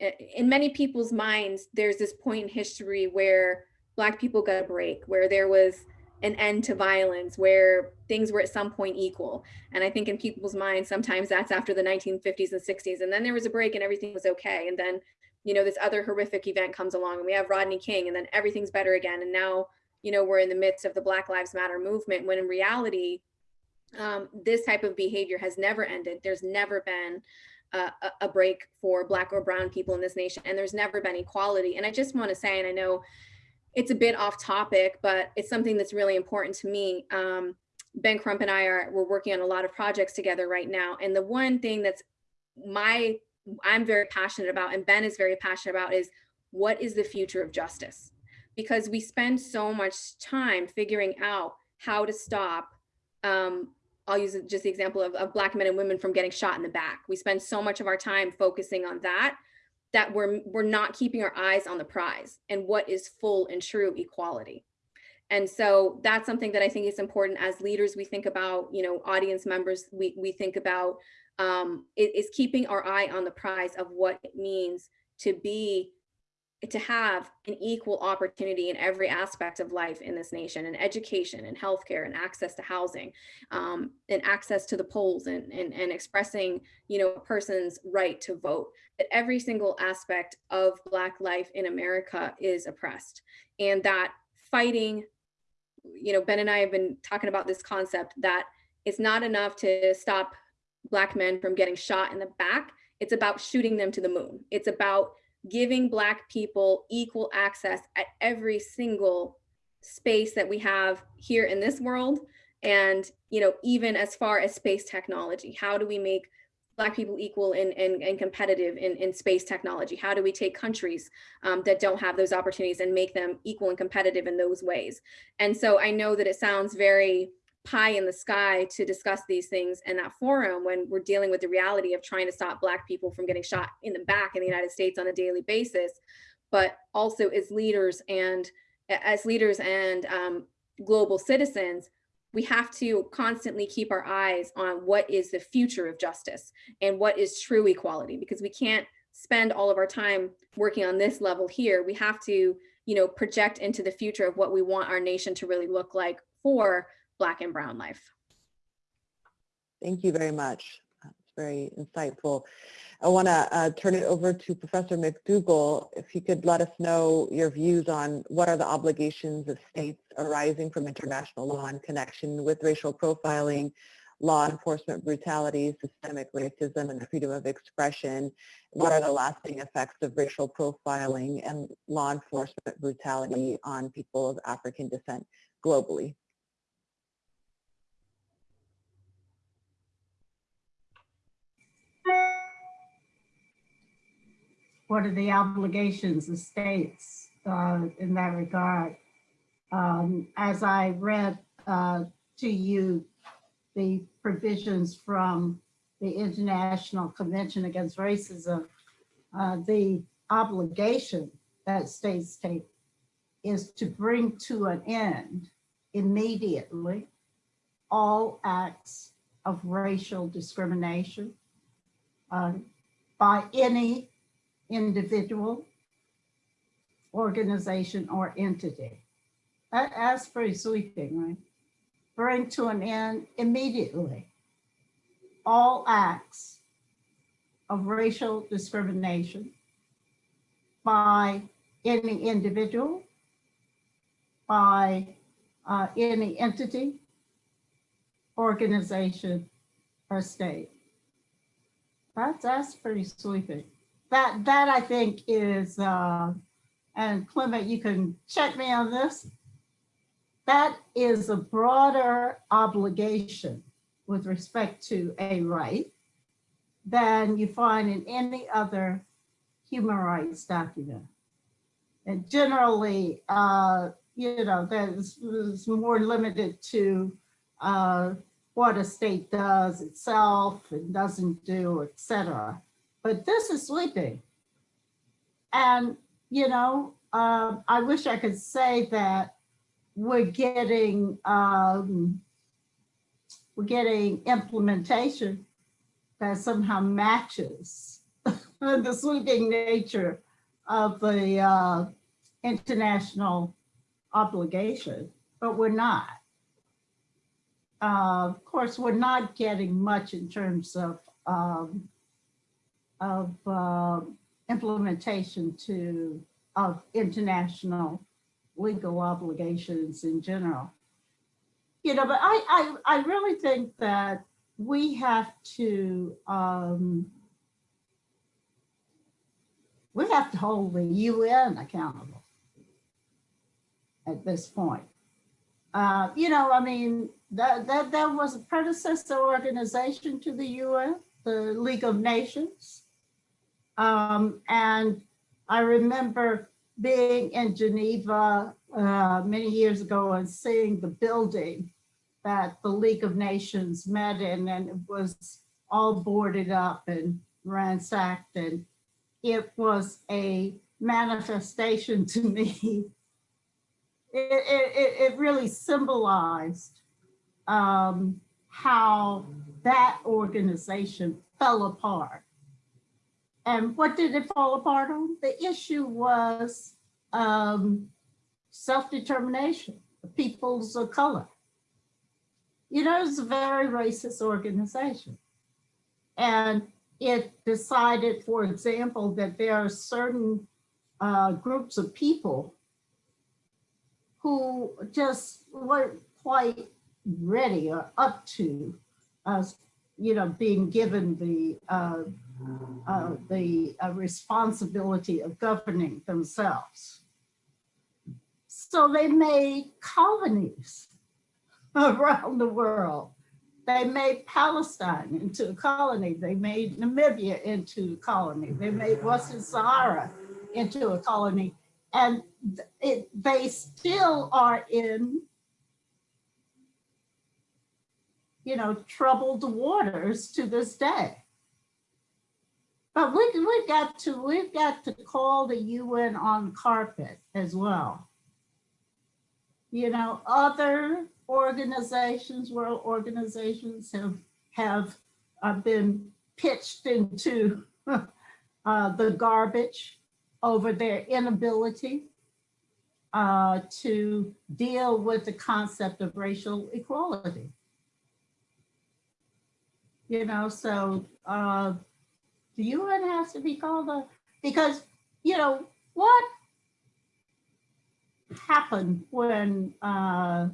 in many people's minds, there's this point in history where Black people got a break, where there was an end to violence, where things were at some point equal. And I think in people's minds, sometimes that's after the 1950s and 60s. And then there was a break and everything was okay. And then, you know, this other horrific event comes along and we have Rodney King and then everything's better again. And now, you know, we're in the midst of the Black Lives Matter movement when in reality, um, this type of behavior has never ended. There's never been a, a, break for black or brown people in this nation and there's never been equality. And I just want to say, and I know it's a bit off topic, but it's something that's really important to me. Um, ben Crump and I are, we're working on a lot of projects together right now. And the one thing that's my, I'm very passionate about and Ben is very passionate about is what is the future of justice? Because we spend so much time figuring out how to stop um, I'll use just the example of, of black men and women from getting shot in the back. We spend so much of our time focusing on that that we're we're not keeping our eyes on the prize and what is full and true equality. And so that's something that I think is important as leaders. We think about, you know, audience members. We we think about um, is keeping our eye on the prize of what it means to be to have an equal opportunity in every aspect of life in this nation and education and healthcare and access to housing um, and access to the polls and, and, and expressing you know a person's right to vote. That every single aspect of black life in america is oppressed. And that fighting you know ben and i have been talking about this concept that it's not enough to stop black men from getting shot in the back. It's about shooting them to the moon. It's about giving Black people equal access at every single space that we have here in this world. And, you know, even as far as space technology, how do we make Black people equal and, and, and competitive in, in space technology? How do we take countries um, that don't have those opportunities and make them equal and competitive in those ways? And so I know that it sounds very pie in the sky to discuss these things in that forum when we're dealing with the reality of trying to stop black people from getting shot in the back in the United States on a daily basis, but also as leaders and as leaders and um, global citizens, we have to constantly keep our eyes on what is the future of justice and what is true equality, because we can't spend all of our time working on this level here. We have to, you know, project into the future of what we want our nation to really look like for Black and Brown life. Thank you very much. That's very insightful. I want to uh, turn it over to Professor McDougall. If you could let us know your views on what are the obligations of states arising from international law in connection with racial profiling, law enforcement brutality, systemic racism, and freedom of expression. What are the lasting effects of racial profiling and law enforcement brutality on people of African descent globally? What are the obligations of states uh, in that regard? Um, as I read uh, to you the provisions from the International Convention Against Racism, uh, the obligation that states take is to bring to an end immediately all acts of racial discrimination uh, by any individual, organization, or entity. That, that's pretty sweeping, right? Bring to an end immediately all acts of racial discrimination by any individual, by uh, any entity, organization, or state. That's, that's pretty sweeping that that I think is, uh, and Clement, you can check me on this. That is a broader obligation with respect to a right than you find in any other human rights document. And generally, uh, you know, that is more limited to uh, what a state does itself and doesn't do, et cetera but this is sweeping. And, you know, uh, I wish I could say that we're getting, um, we're getting implementation that somehow matches [laughs] the sweeping nature of the uh, international obligation, but we're not. Uh, of course, we're not getting much in terms of um, of uh, implementation to of international legal obligations in general. You know, but I, I, I really think that we have to um, we have to hold the UN accountable at this point. Uh, you know, I mean, that, that, that was a predecessor organization to the UN, the League of Nations. Um, and I remember being in Geneva uh, many years ago and seeing the building that the League of Nations met in and it was all boarded up and ransacked and it was a manifestation [laughs] to me. It, it, it- really symbolized um, how that organization fell apart. And what did it fall apart on? The issue was um, self-determination, peoples of color. You know, it's a very racist organization. And it decided, for example, that there are certain uh, groups of people who just weren't quite ready or up to us, you know, being given the uh, uh, the uh, responsibility of governing themselves. So they made colonies [laughs] around the world. They made Palestine into a colony. They made Namibia into a colony. They made Western Sahara into a colony. And it, they still are in, you know, troubled waters to this day. But we, we've got to, we've got to call the UN on carpet as well. You know, other organizations, world organizations have, have uh, been pitched into [laughs] uh, the garbage over their inability uh, to deal with the concept of racial equality. You know, so uh, the UN has to be called a, because, you know, what happened when uh,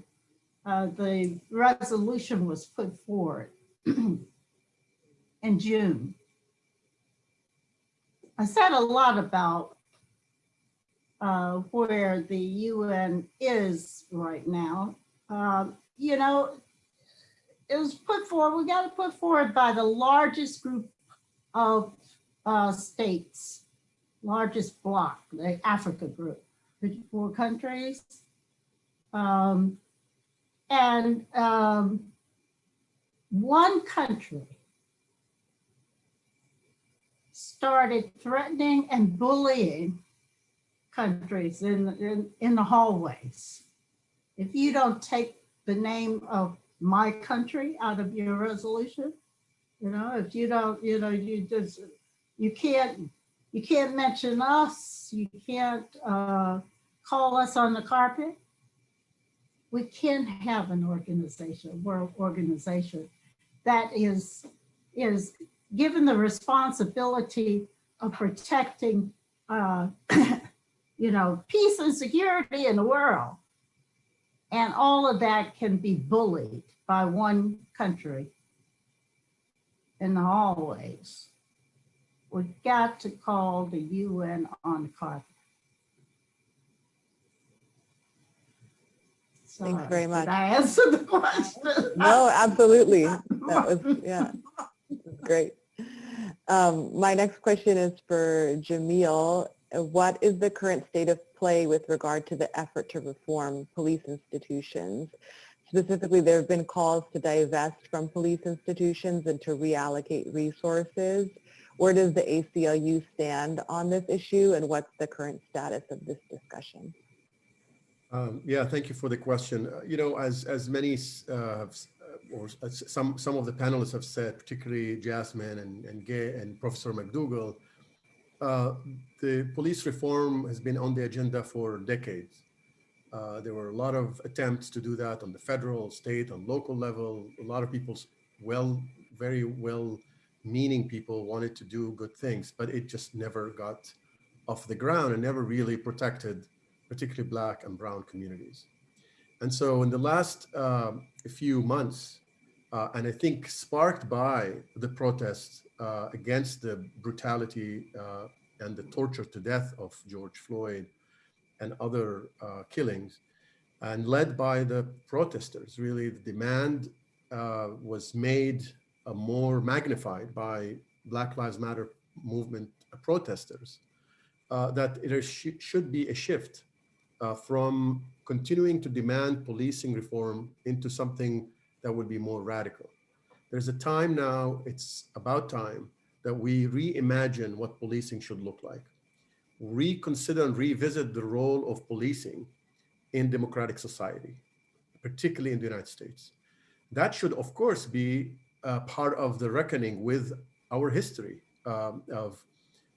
uh, the resolution was put forward [clears throat] in June? I said a lot about uh, where the UN is right now. Um, you know, it was put forward, we got to put forward by the largest group of uh, states, largest bloc, the Africa group, 54 countries. Um, and um, one country started threatening and bullying countries in, in, in the hallways. If you don't take the name of my country out of your resolution, you know, if you don't, you know, you just, you can't, you can't mention us, you can't uh, call us on the carpet. We can have an organization, world organization that is, is given the responsibility of protecting, uh, [coughs] you know, peace and security in the world. And all of that can be bullied by one country in the hallways. We've got to call the UN on the carpet. Thanks Sorry, very did much. I answer the question? [laughs] No, absolutely. That was, [laughs] yeah, great. Um, my next question is for Jamil. Uh, What is the current state of play with regard to the effort to reform police institutions? Specifically, there have been calls to divest from police institutions and to reallocate resources. Where does the ACLU stand on this issue and what's the current status of this discussion? Um, yeah, thank you for the question. Uh, you know, as as many uh, uh, or s- some some of the panelists have said, particularly Jasmine and and Gay and Professor McDougall, uh, the police reform has been on the agenda for decades. Uh, there were a lot of attempts to do that on the federal, state, and local level. A lot of people's well, very well-meaning people wanted to do good things, but it just never got off the ground and never really protected particularly Black and Brown communities. And so in the last um, few months, uh, and I think sparked by the protests uh, against the brutality uh, and the torture to death of George Floyd and other uh, killings, and led by the protesters, really the demand uh, was made uh, more magnified by Black Lives Matter movement protesters, uh, that there sh should be a shift uh, from continuing to demand policing reform into something that would be more radical. There's a time now, it's about time that we reimagine what policing should look like, reconsider and revisit the role of policing in democratic society, particularly in the United States. That should, of course, be uh, part of the reckoning with our history um, of,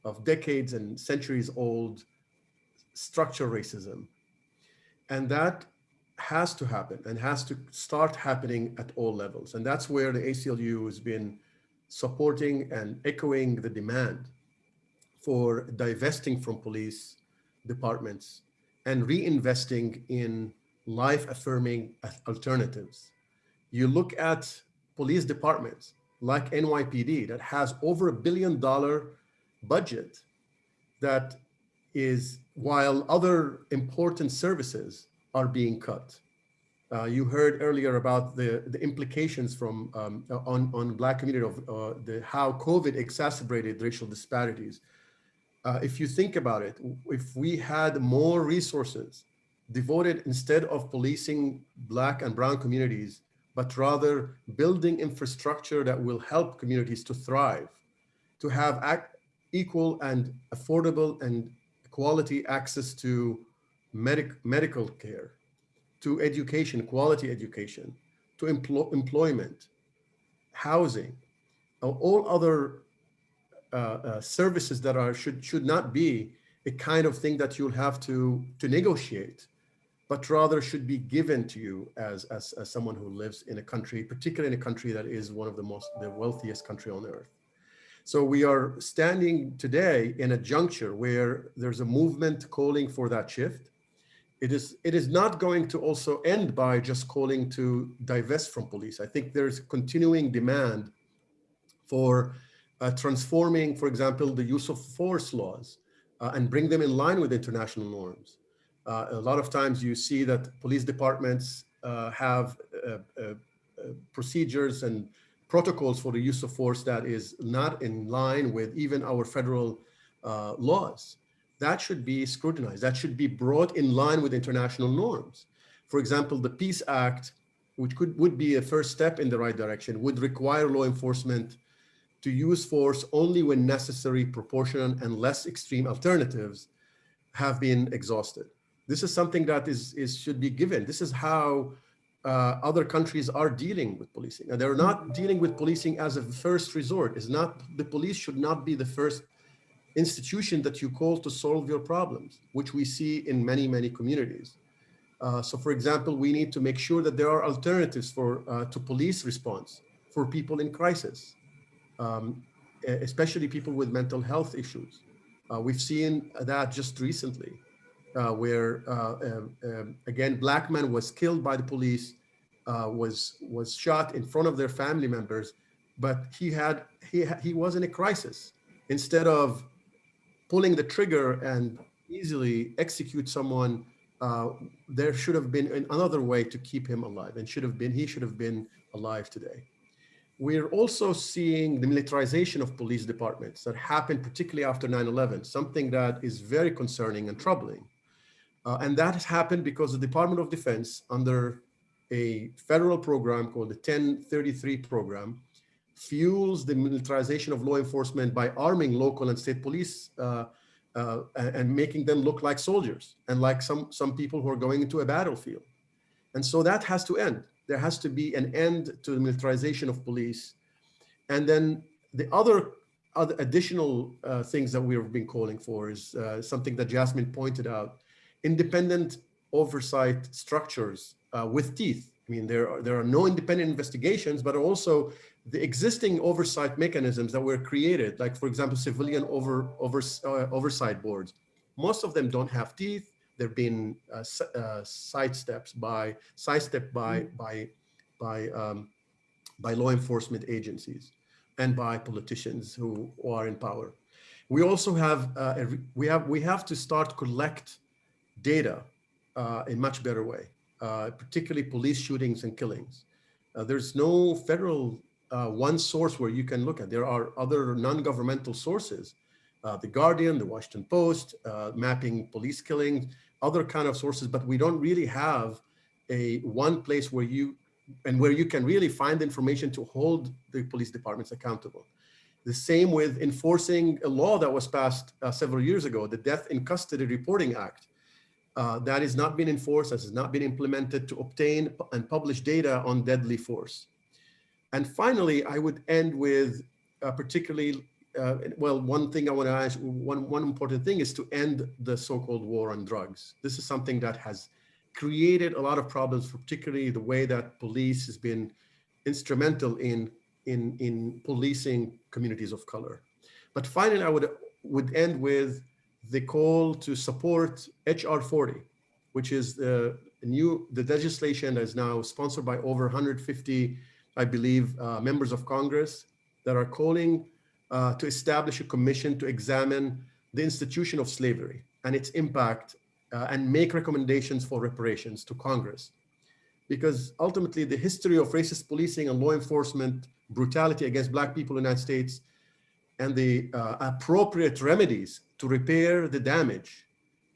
of decades and centuries old structural racism. And that has to happen and has to start happening at all levels. And that's where the ACLU has been supporting and echoing the demand for divesting from police departments and reinvesting in life affirming alternatives. You look at police departments like NYPD that has over a billion dollar budget that is while other important services are being cut. Uh, you heard earlier about the, the implications from um, on, on Black community of uh, the, how COVID exacerbated racial disparities. Uh, if you think about it, if we had more resources devoted instead of policing Black and Brown communities, but rather building infrastructure that will help communities to thrive, to have equal and affordable and quality access to medic medical care, to education, quality education, to empl employment, housing, all other Uh, uh, services that are should should not be a kind of thing that you'll have to to negotiate, but rather should be given to you as, as as someone who lives in a country, particularly in a country that is one of the most the wealthiest country on earth. So we are standing today in a juncture where there's a movement calling for that shift. It is, it is not going to also end by just calling to divest from police. I think there's continuing demand for uh, transforming, for example, the use of force laws uh, and bring them in line with international norms. Uh, a lot of times you see that police departments uh, have uh, uh, procedures and protocols for the use of force that is not in line with even our federal laws. That should be scrutinized. That should be brought in line with international norms. For example, the Peace Act, which could would be a first step in the right direction, would require law enforcement to use force only when necessary, proportionate, and less extreme alternatives have been exhausted. This is something that is, is should be given. This is how uh, other countries are dealing with policing. And they're not dealing with policing as a first resort. Is not the police should not be the first institution that you call to solve your problems, which we see in many, many communities. Uh, so for example, we need to make sure that there are alternatives for uh, to police response for people in crisis, um, especially people with mental health issues. Uh, we've seen that just recently uh, where uh, um, um, again, black man was killed by the police, uh, was was shot in front of their family members, but he had he he was in a crisis. Instead of pulling the trigger and easily execute someone, uh, there should have been another way to keep him alive, and should have been he should have been alive today. We're also seeing the militarization of police departments that happened particularly after 9-11, something that is very concerning and troubling. Uh, and that has happened because the Department of Defense under a federal program called the 1033 program fuels the militarization of law enforcement by arming local and state police uh, uh, and making them look like soldiers and like some, some people who are going into a battlefield. And so that has to end. There has to be an end to the militarization of police. And then the other, other additional uh, things that we've been calling for is uh, something that Jasmine pointed out, independent oversight structures uh, with teeth. I mean, there are, there are no independent investigations, but also the existing oversight mechanisms that were created, like for example, civilian over, over, uh, oversight boards. Most of them don't have teeth. They've been uh, uh, sidesteps by sidestepped by mm. by by um, by law enforcement agencies and by politicians who, who are in power. We also have uh, we have we have to start collect data uh, in much better way, uh, particularly police shootings and killings. Uh, there's no federal uh, one source where you can look at. There are other non-governmental sources, uh, the Guardian, the Washington Post, uh, mapping police killings, other kind of sources, but we don't really have a one place where you and where you can really find information to hold the police departments accountable. The same with enforcing a law that was passed uh, several years ago, the Death in Custody Reporting Act. Uh, that has not been enforced, has not been implemented to obtain and publish data on deadly force. And finally, I would end with uh, particularly, uh, well, one thing I want to ask, one, one important thing is to end the so-called war on drugs. This is something that has created a lot of problems, particularly the way that police has been instrumental in, in, in policing communities of color. But finally, I would, would end with the call to support HR 40, which is the new, the legislation that is now sponsored by over 150, I believe, uh, members of Congress that are calling uh, to establish a commission to examine the institution of slavery and its impact uh, and make recommendations for reparations to Congress. Because ultimately the history of racist policing and law enforcement brutality against black people in the United States and the uh, appropriate remedies to repair the damage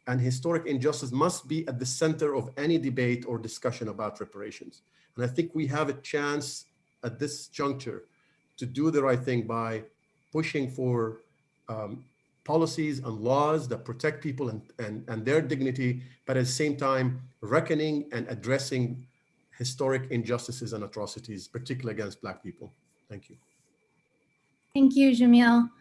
and historic injustice must be at the center of any debate or discussion about reparations. And I think we have a chance at this juncture to do the right thing by pushing for um, policies and laws that protect people and, and, and their dignity, but at the same time, reckoning and addressing historic injustices and atrocities, particularly against Black people. Thank you. Thank you, Jamil.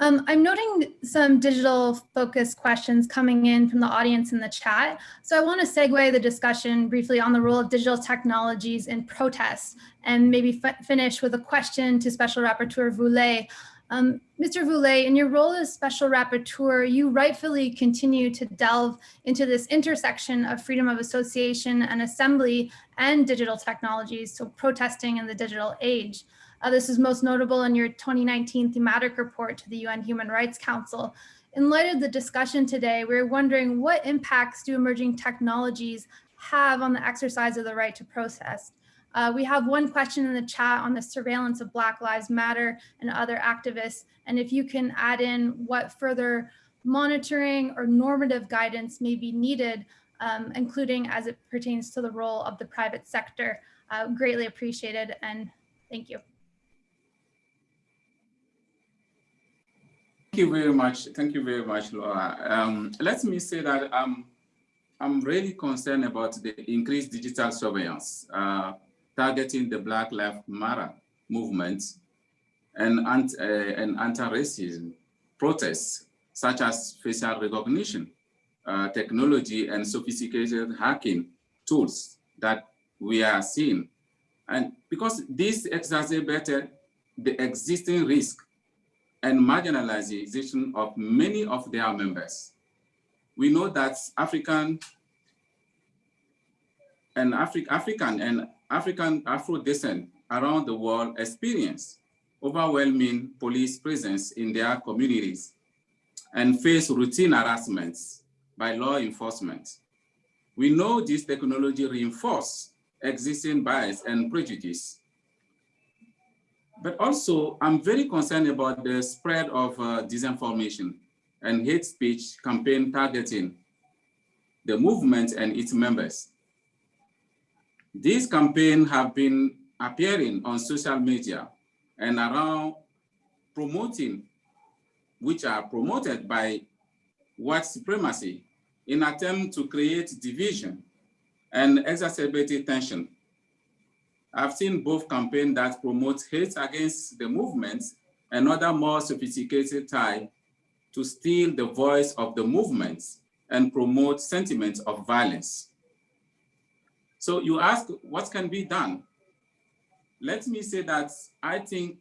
Um, I'm noting some digital focus questions coming in from the audience in the chat. So I want to segue the discussion briefly on the role of digital technologies in protests and maybe finish with a question to Special Rapporteur Voule. Um, Mr. Voule, in your role as Special Rapporteur, you rightfully continue to delve into this intersection of freedom of association and assembly and digital technologies, so protesting in the digital age. Uh, this is most notable in your 2019 thematic report to the UN Human Rights Council. In light of the discussion today, we're wondering what impacts do emerging technologies have on the exercise of the right to protest? Uh, we have one question in the chat on the surveillance of Black Lives Matter and other activists. And if you can add in what further monitoring or normative guidance may be needed, um, including as it pertains to the role of the private sector, uh, greatly appreciated and thank you. Thank you very much. Thank you very much, Laura. Um, let me say that I'm, I'm really concerned about the increased digital surveillance uh, targeting the Black Lives Matter movement and, uh, and anti-racism protests, such as facial recognition, uh, technology, and sophisticated hacking tools that we are seeing. And because this exacerbated the existing risk and marginalization of many of their members. We know that African and Afri African and African Afro descent around the world experience overwhelming police presence in their communities and face routine harassments by law enforcement. We know this technology reinforce existing bias and prejudice but also, I'm very concerned about the spread of uh, disinformation and hate speech campaign targeting the movement and its members. These campaigns have been appearing on social media and around promoting, which are promoted by white supremacy in attempt to create division and exacerbate tension I've seen both campaigns that promote hate against the movement and other more sophisticated tie to steal the voice of the movement and promote sentiments of violence. So you ask what can be done? Let me say that I think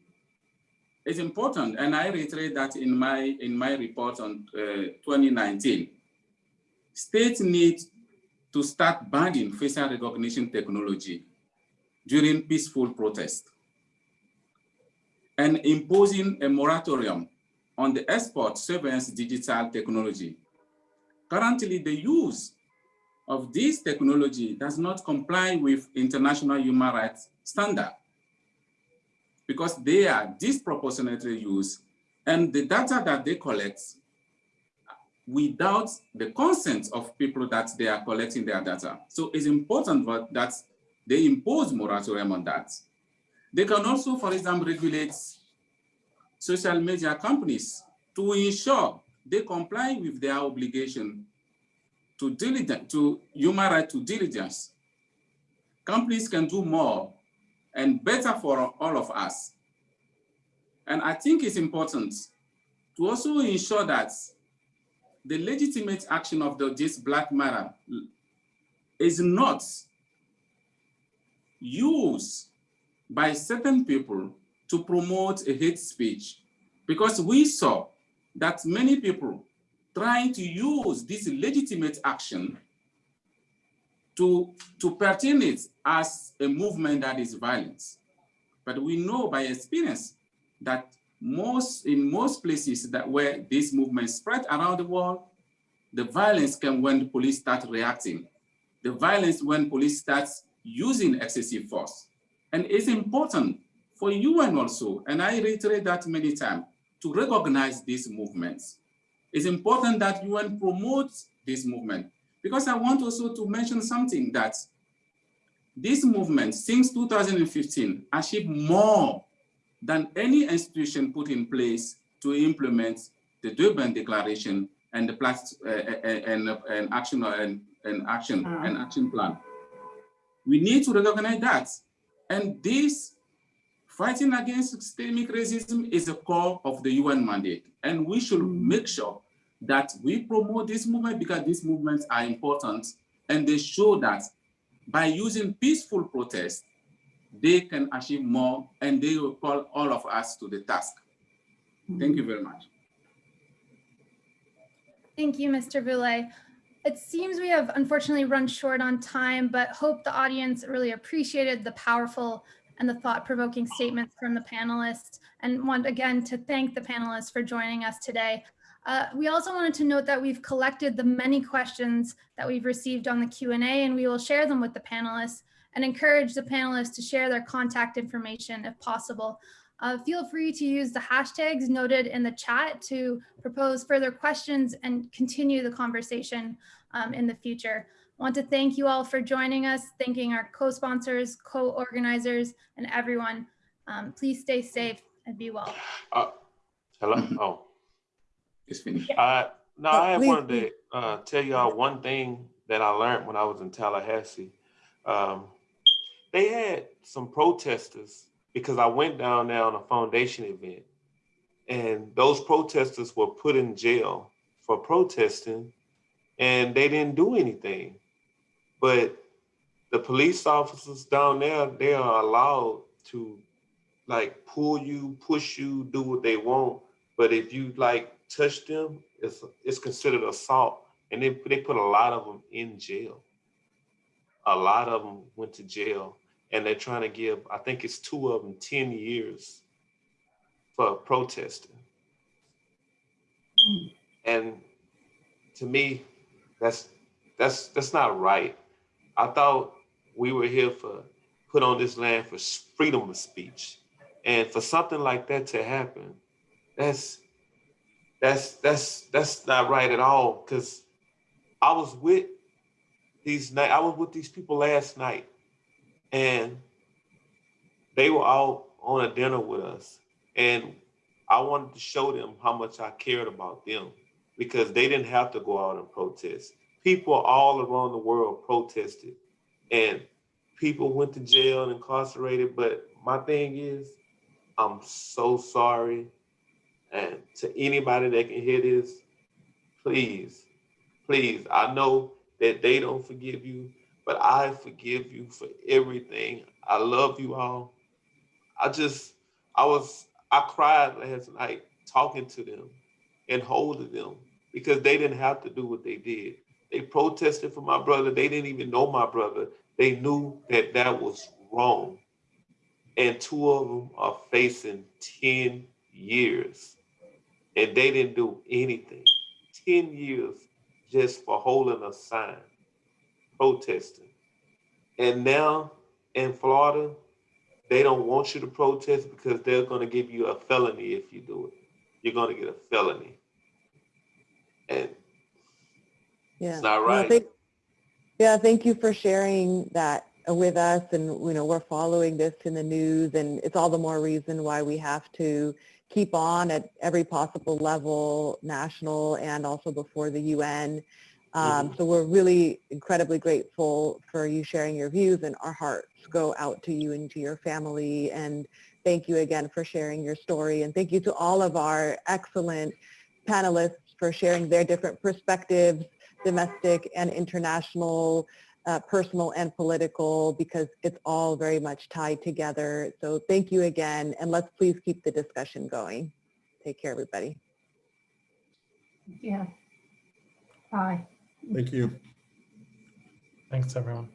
it's important, and I reiterate that in my, in my report on uh, 2019. States need to start banning facial recognition technology during peaceful protest and imposing a moratorium on the export surveillance digital technology. Currently, the use of this technology does not comply with international human rights standard because they are disproportionately used and the data that they collect without the consent of people that they are collecting their data. So it's important that they impose moratorium on that. They can also, for example, regulate social media companies to ensure they comply with their obligation to diligence, to human right to diligence. Companies can do more and better for all of us. And I think it's important to also ensure that the legitimate action of the, this Black Matter is not used by certain people to promote a hate speech because we saw that many people trying to use this legitimate action to, to pertain it as a movement that is violence. But we know by experience that most in most places that where this movement spread around the world, the violence can when the police start reacting. The violence when police starts using excessive force. And it's important for UN also, and I reiterate that many times, to recognize these movements. It's important that UN promotes this movement because I want also to mention something that this movement since 2015 achieved more than any institution put in place to implement the Durban Declaration and the plus, uh, and, and action and, and action Uh. and action plan. We need to recognize that, and this fighting against systemic racism is a core of the UN mandate, and we should make sure that we promote this movement because these movements are important, and they show that by using peaceful protest, they can achieve more, and they will call all of us to the task. Thank you very much. Thank you, Mr. Voule. It seems we have unfortunately run short on time, but hope the audience really appreciated the powerful and the thought-provoking statements from the panelists and want again to thank the panelists for joining us today. Uh, we also wanted to note that we've collected the many questions that we've received on the Q&A and we will share them with the panelists and encourage the panelists to share their contact information if possible. Uh, feel free to use the hashtags noted in the chat to propose further questions and continue the conversation um, in the future. I want to thank you all for joining us, thanking our co-sponsors, co-organizers, and everyone. Um, please stay safe and be well. Uh, hello? Oh. It's finished. Uh, no, Oh, I had please, wanted to uh, tell y'all one thing that I learned when I was in Tallahassee. Um, they had some protesters because I went down there on a foundation event, and those protesters were put in jail for protesting, and they didn't do anything. But the police officers down there, they are allowed to like pull you, push you, do what they want. But if you like touch them, it's it's considered assault, and they they put a lot of them in jail. A lot of them went to jail, and they're trying to give I think it's two of them ten years for protesting. And to me, that's that's that's not right. I thought we were here for put on this land for freedom of speech, and for something like that to happen, that's that's that's that's not right at all. Because I was with these night, I was with these people last night, and they were all on a dinner with us, and I wanted to show them how much I cared about them because they didn't have to go out and protest. People all around the world protested, and people went to jail and incarcerated. But my thing is, I'm so sorry and to anybody that can hear this, please, please, I know that they don't forgive you, but I forgive you for everything. I love you all. I just, I was, I cried last night talking to them and holding them because they didn't have to do what they did. They protested for my brother. They didn't even know my brother. They knew that that was wrong. And two of them are facing 10 years and they didn't do anything. 10 years just for holding a sign, protesting. And now in Florida, they don't want you to protest because they're going to give you a felony if you do it. You're going to get a felony. And Yeah. not No, right. thank- Yeah, thank you for sharing that with us and, you know, we're following this in the news and it's all the more reason why we have to keep on at every possible level, national and also before the UN. Um, so we're really incredibly grateful for you sharing your views and our hearts go out to you and to your family. And thank you again for sharing your story. And thank you to all of our excellent panelists for sharing their different perspectives, domestic and international, uh, personal and political, because it's all very much tied together. So thank you again. And let's please keep the discussion going. Take care, everybody. Yeah. Bye. Thank you. Thanks, everyone.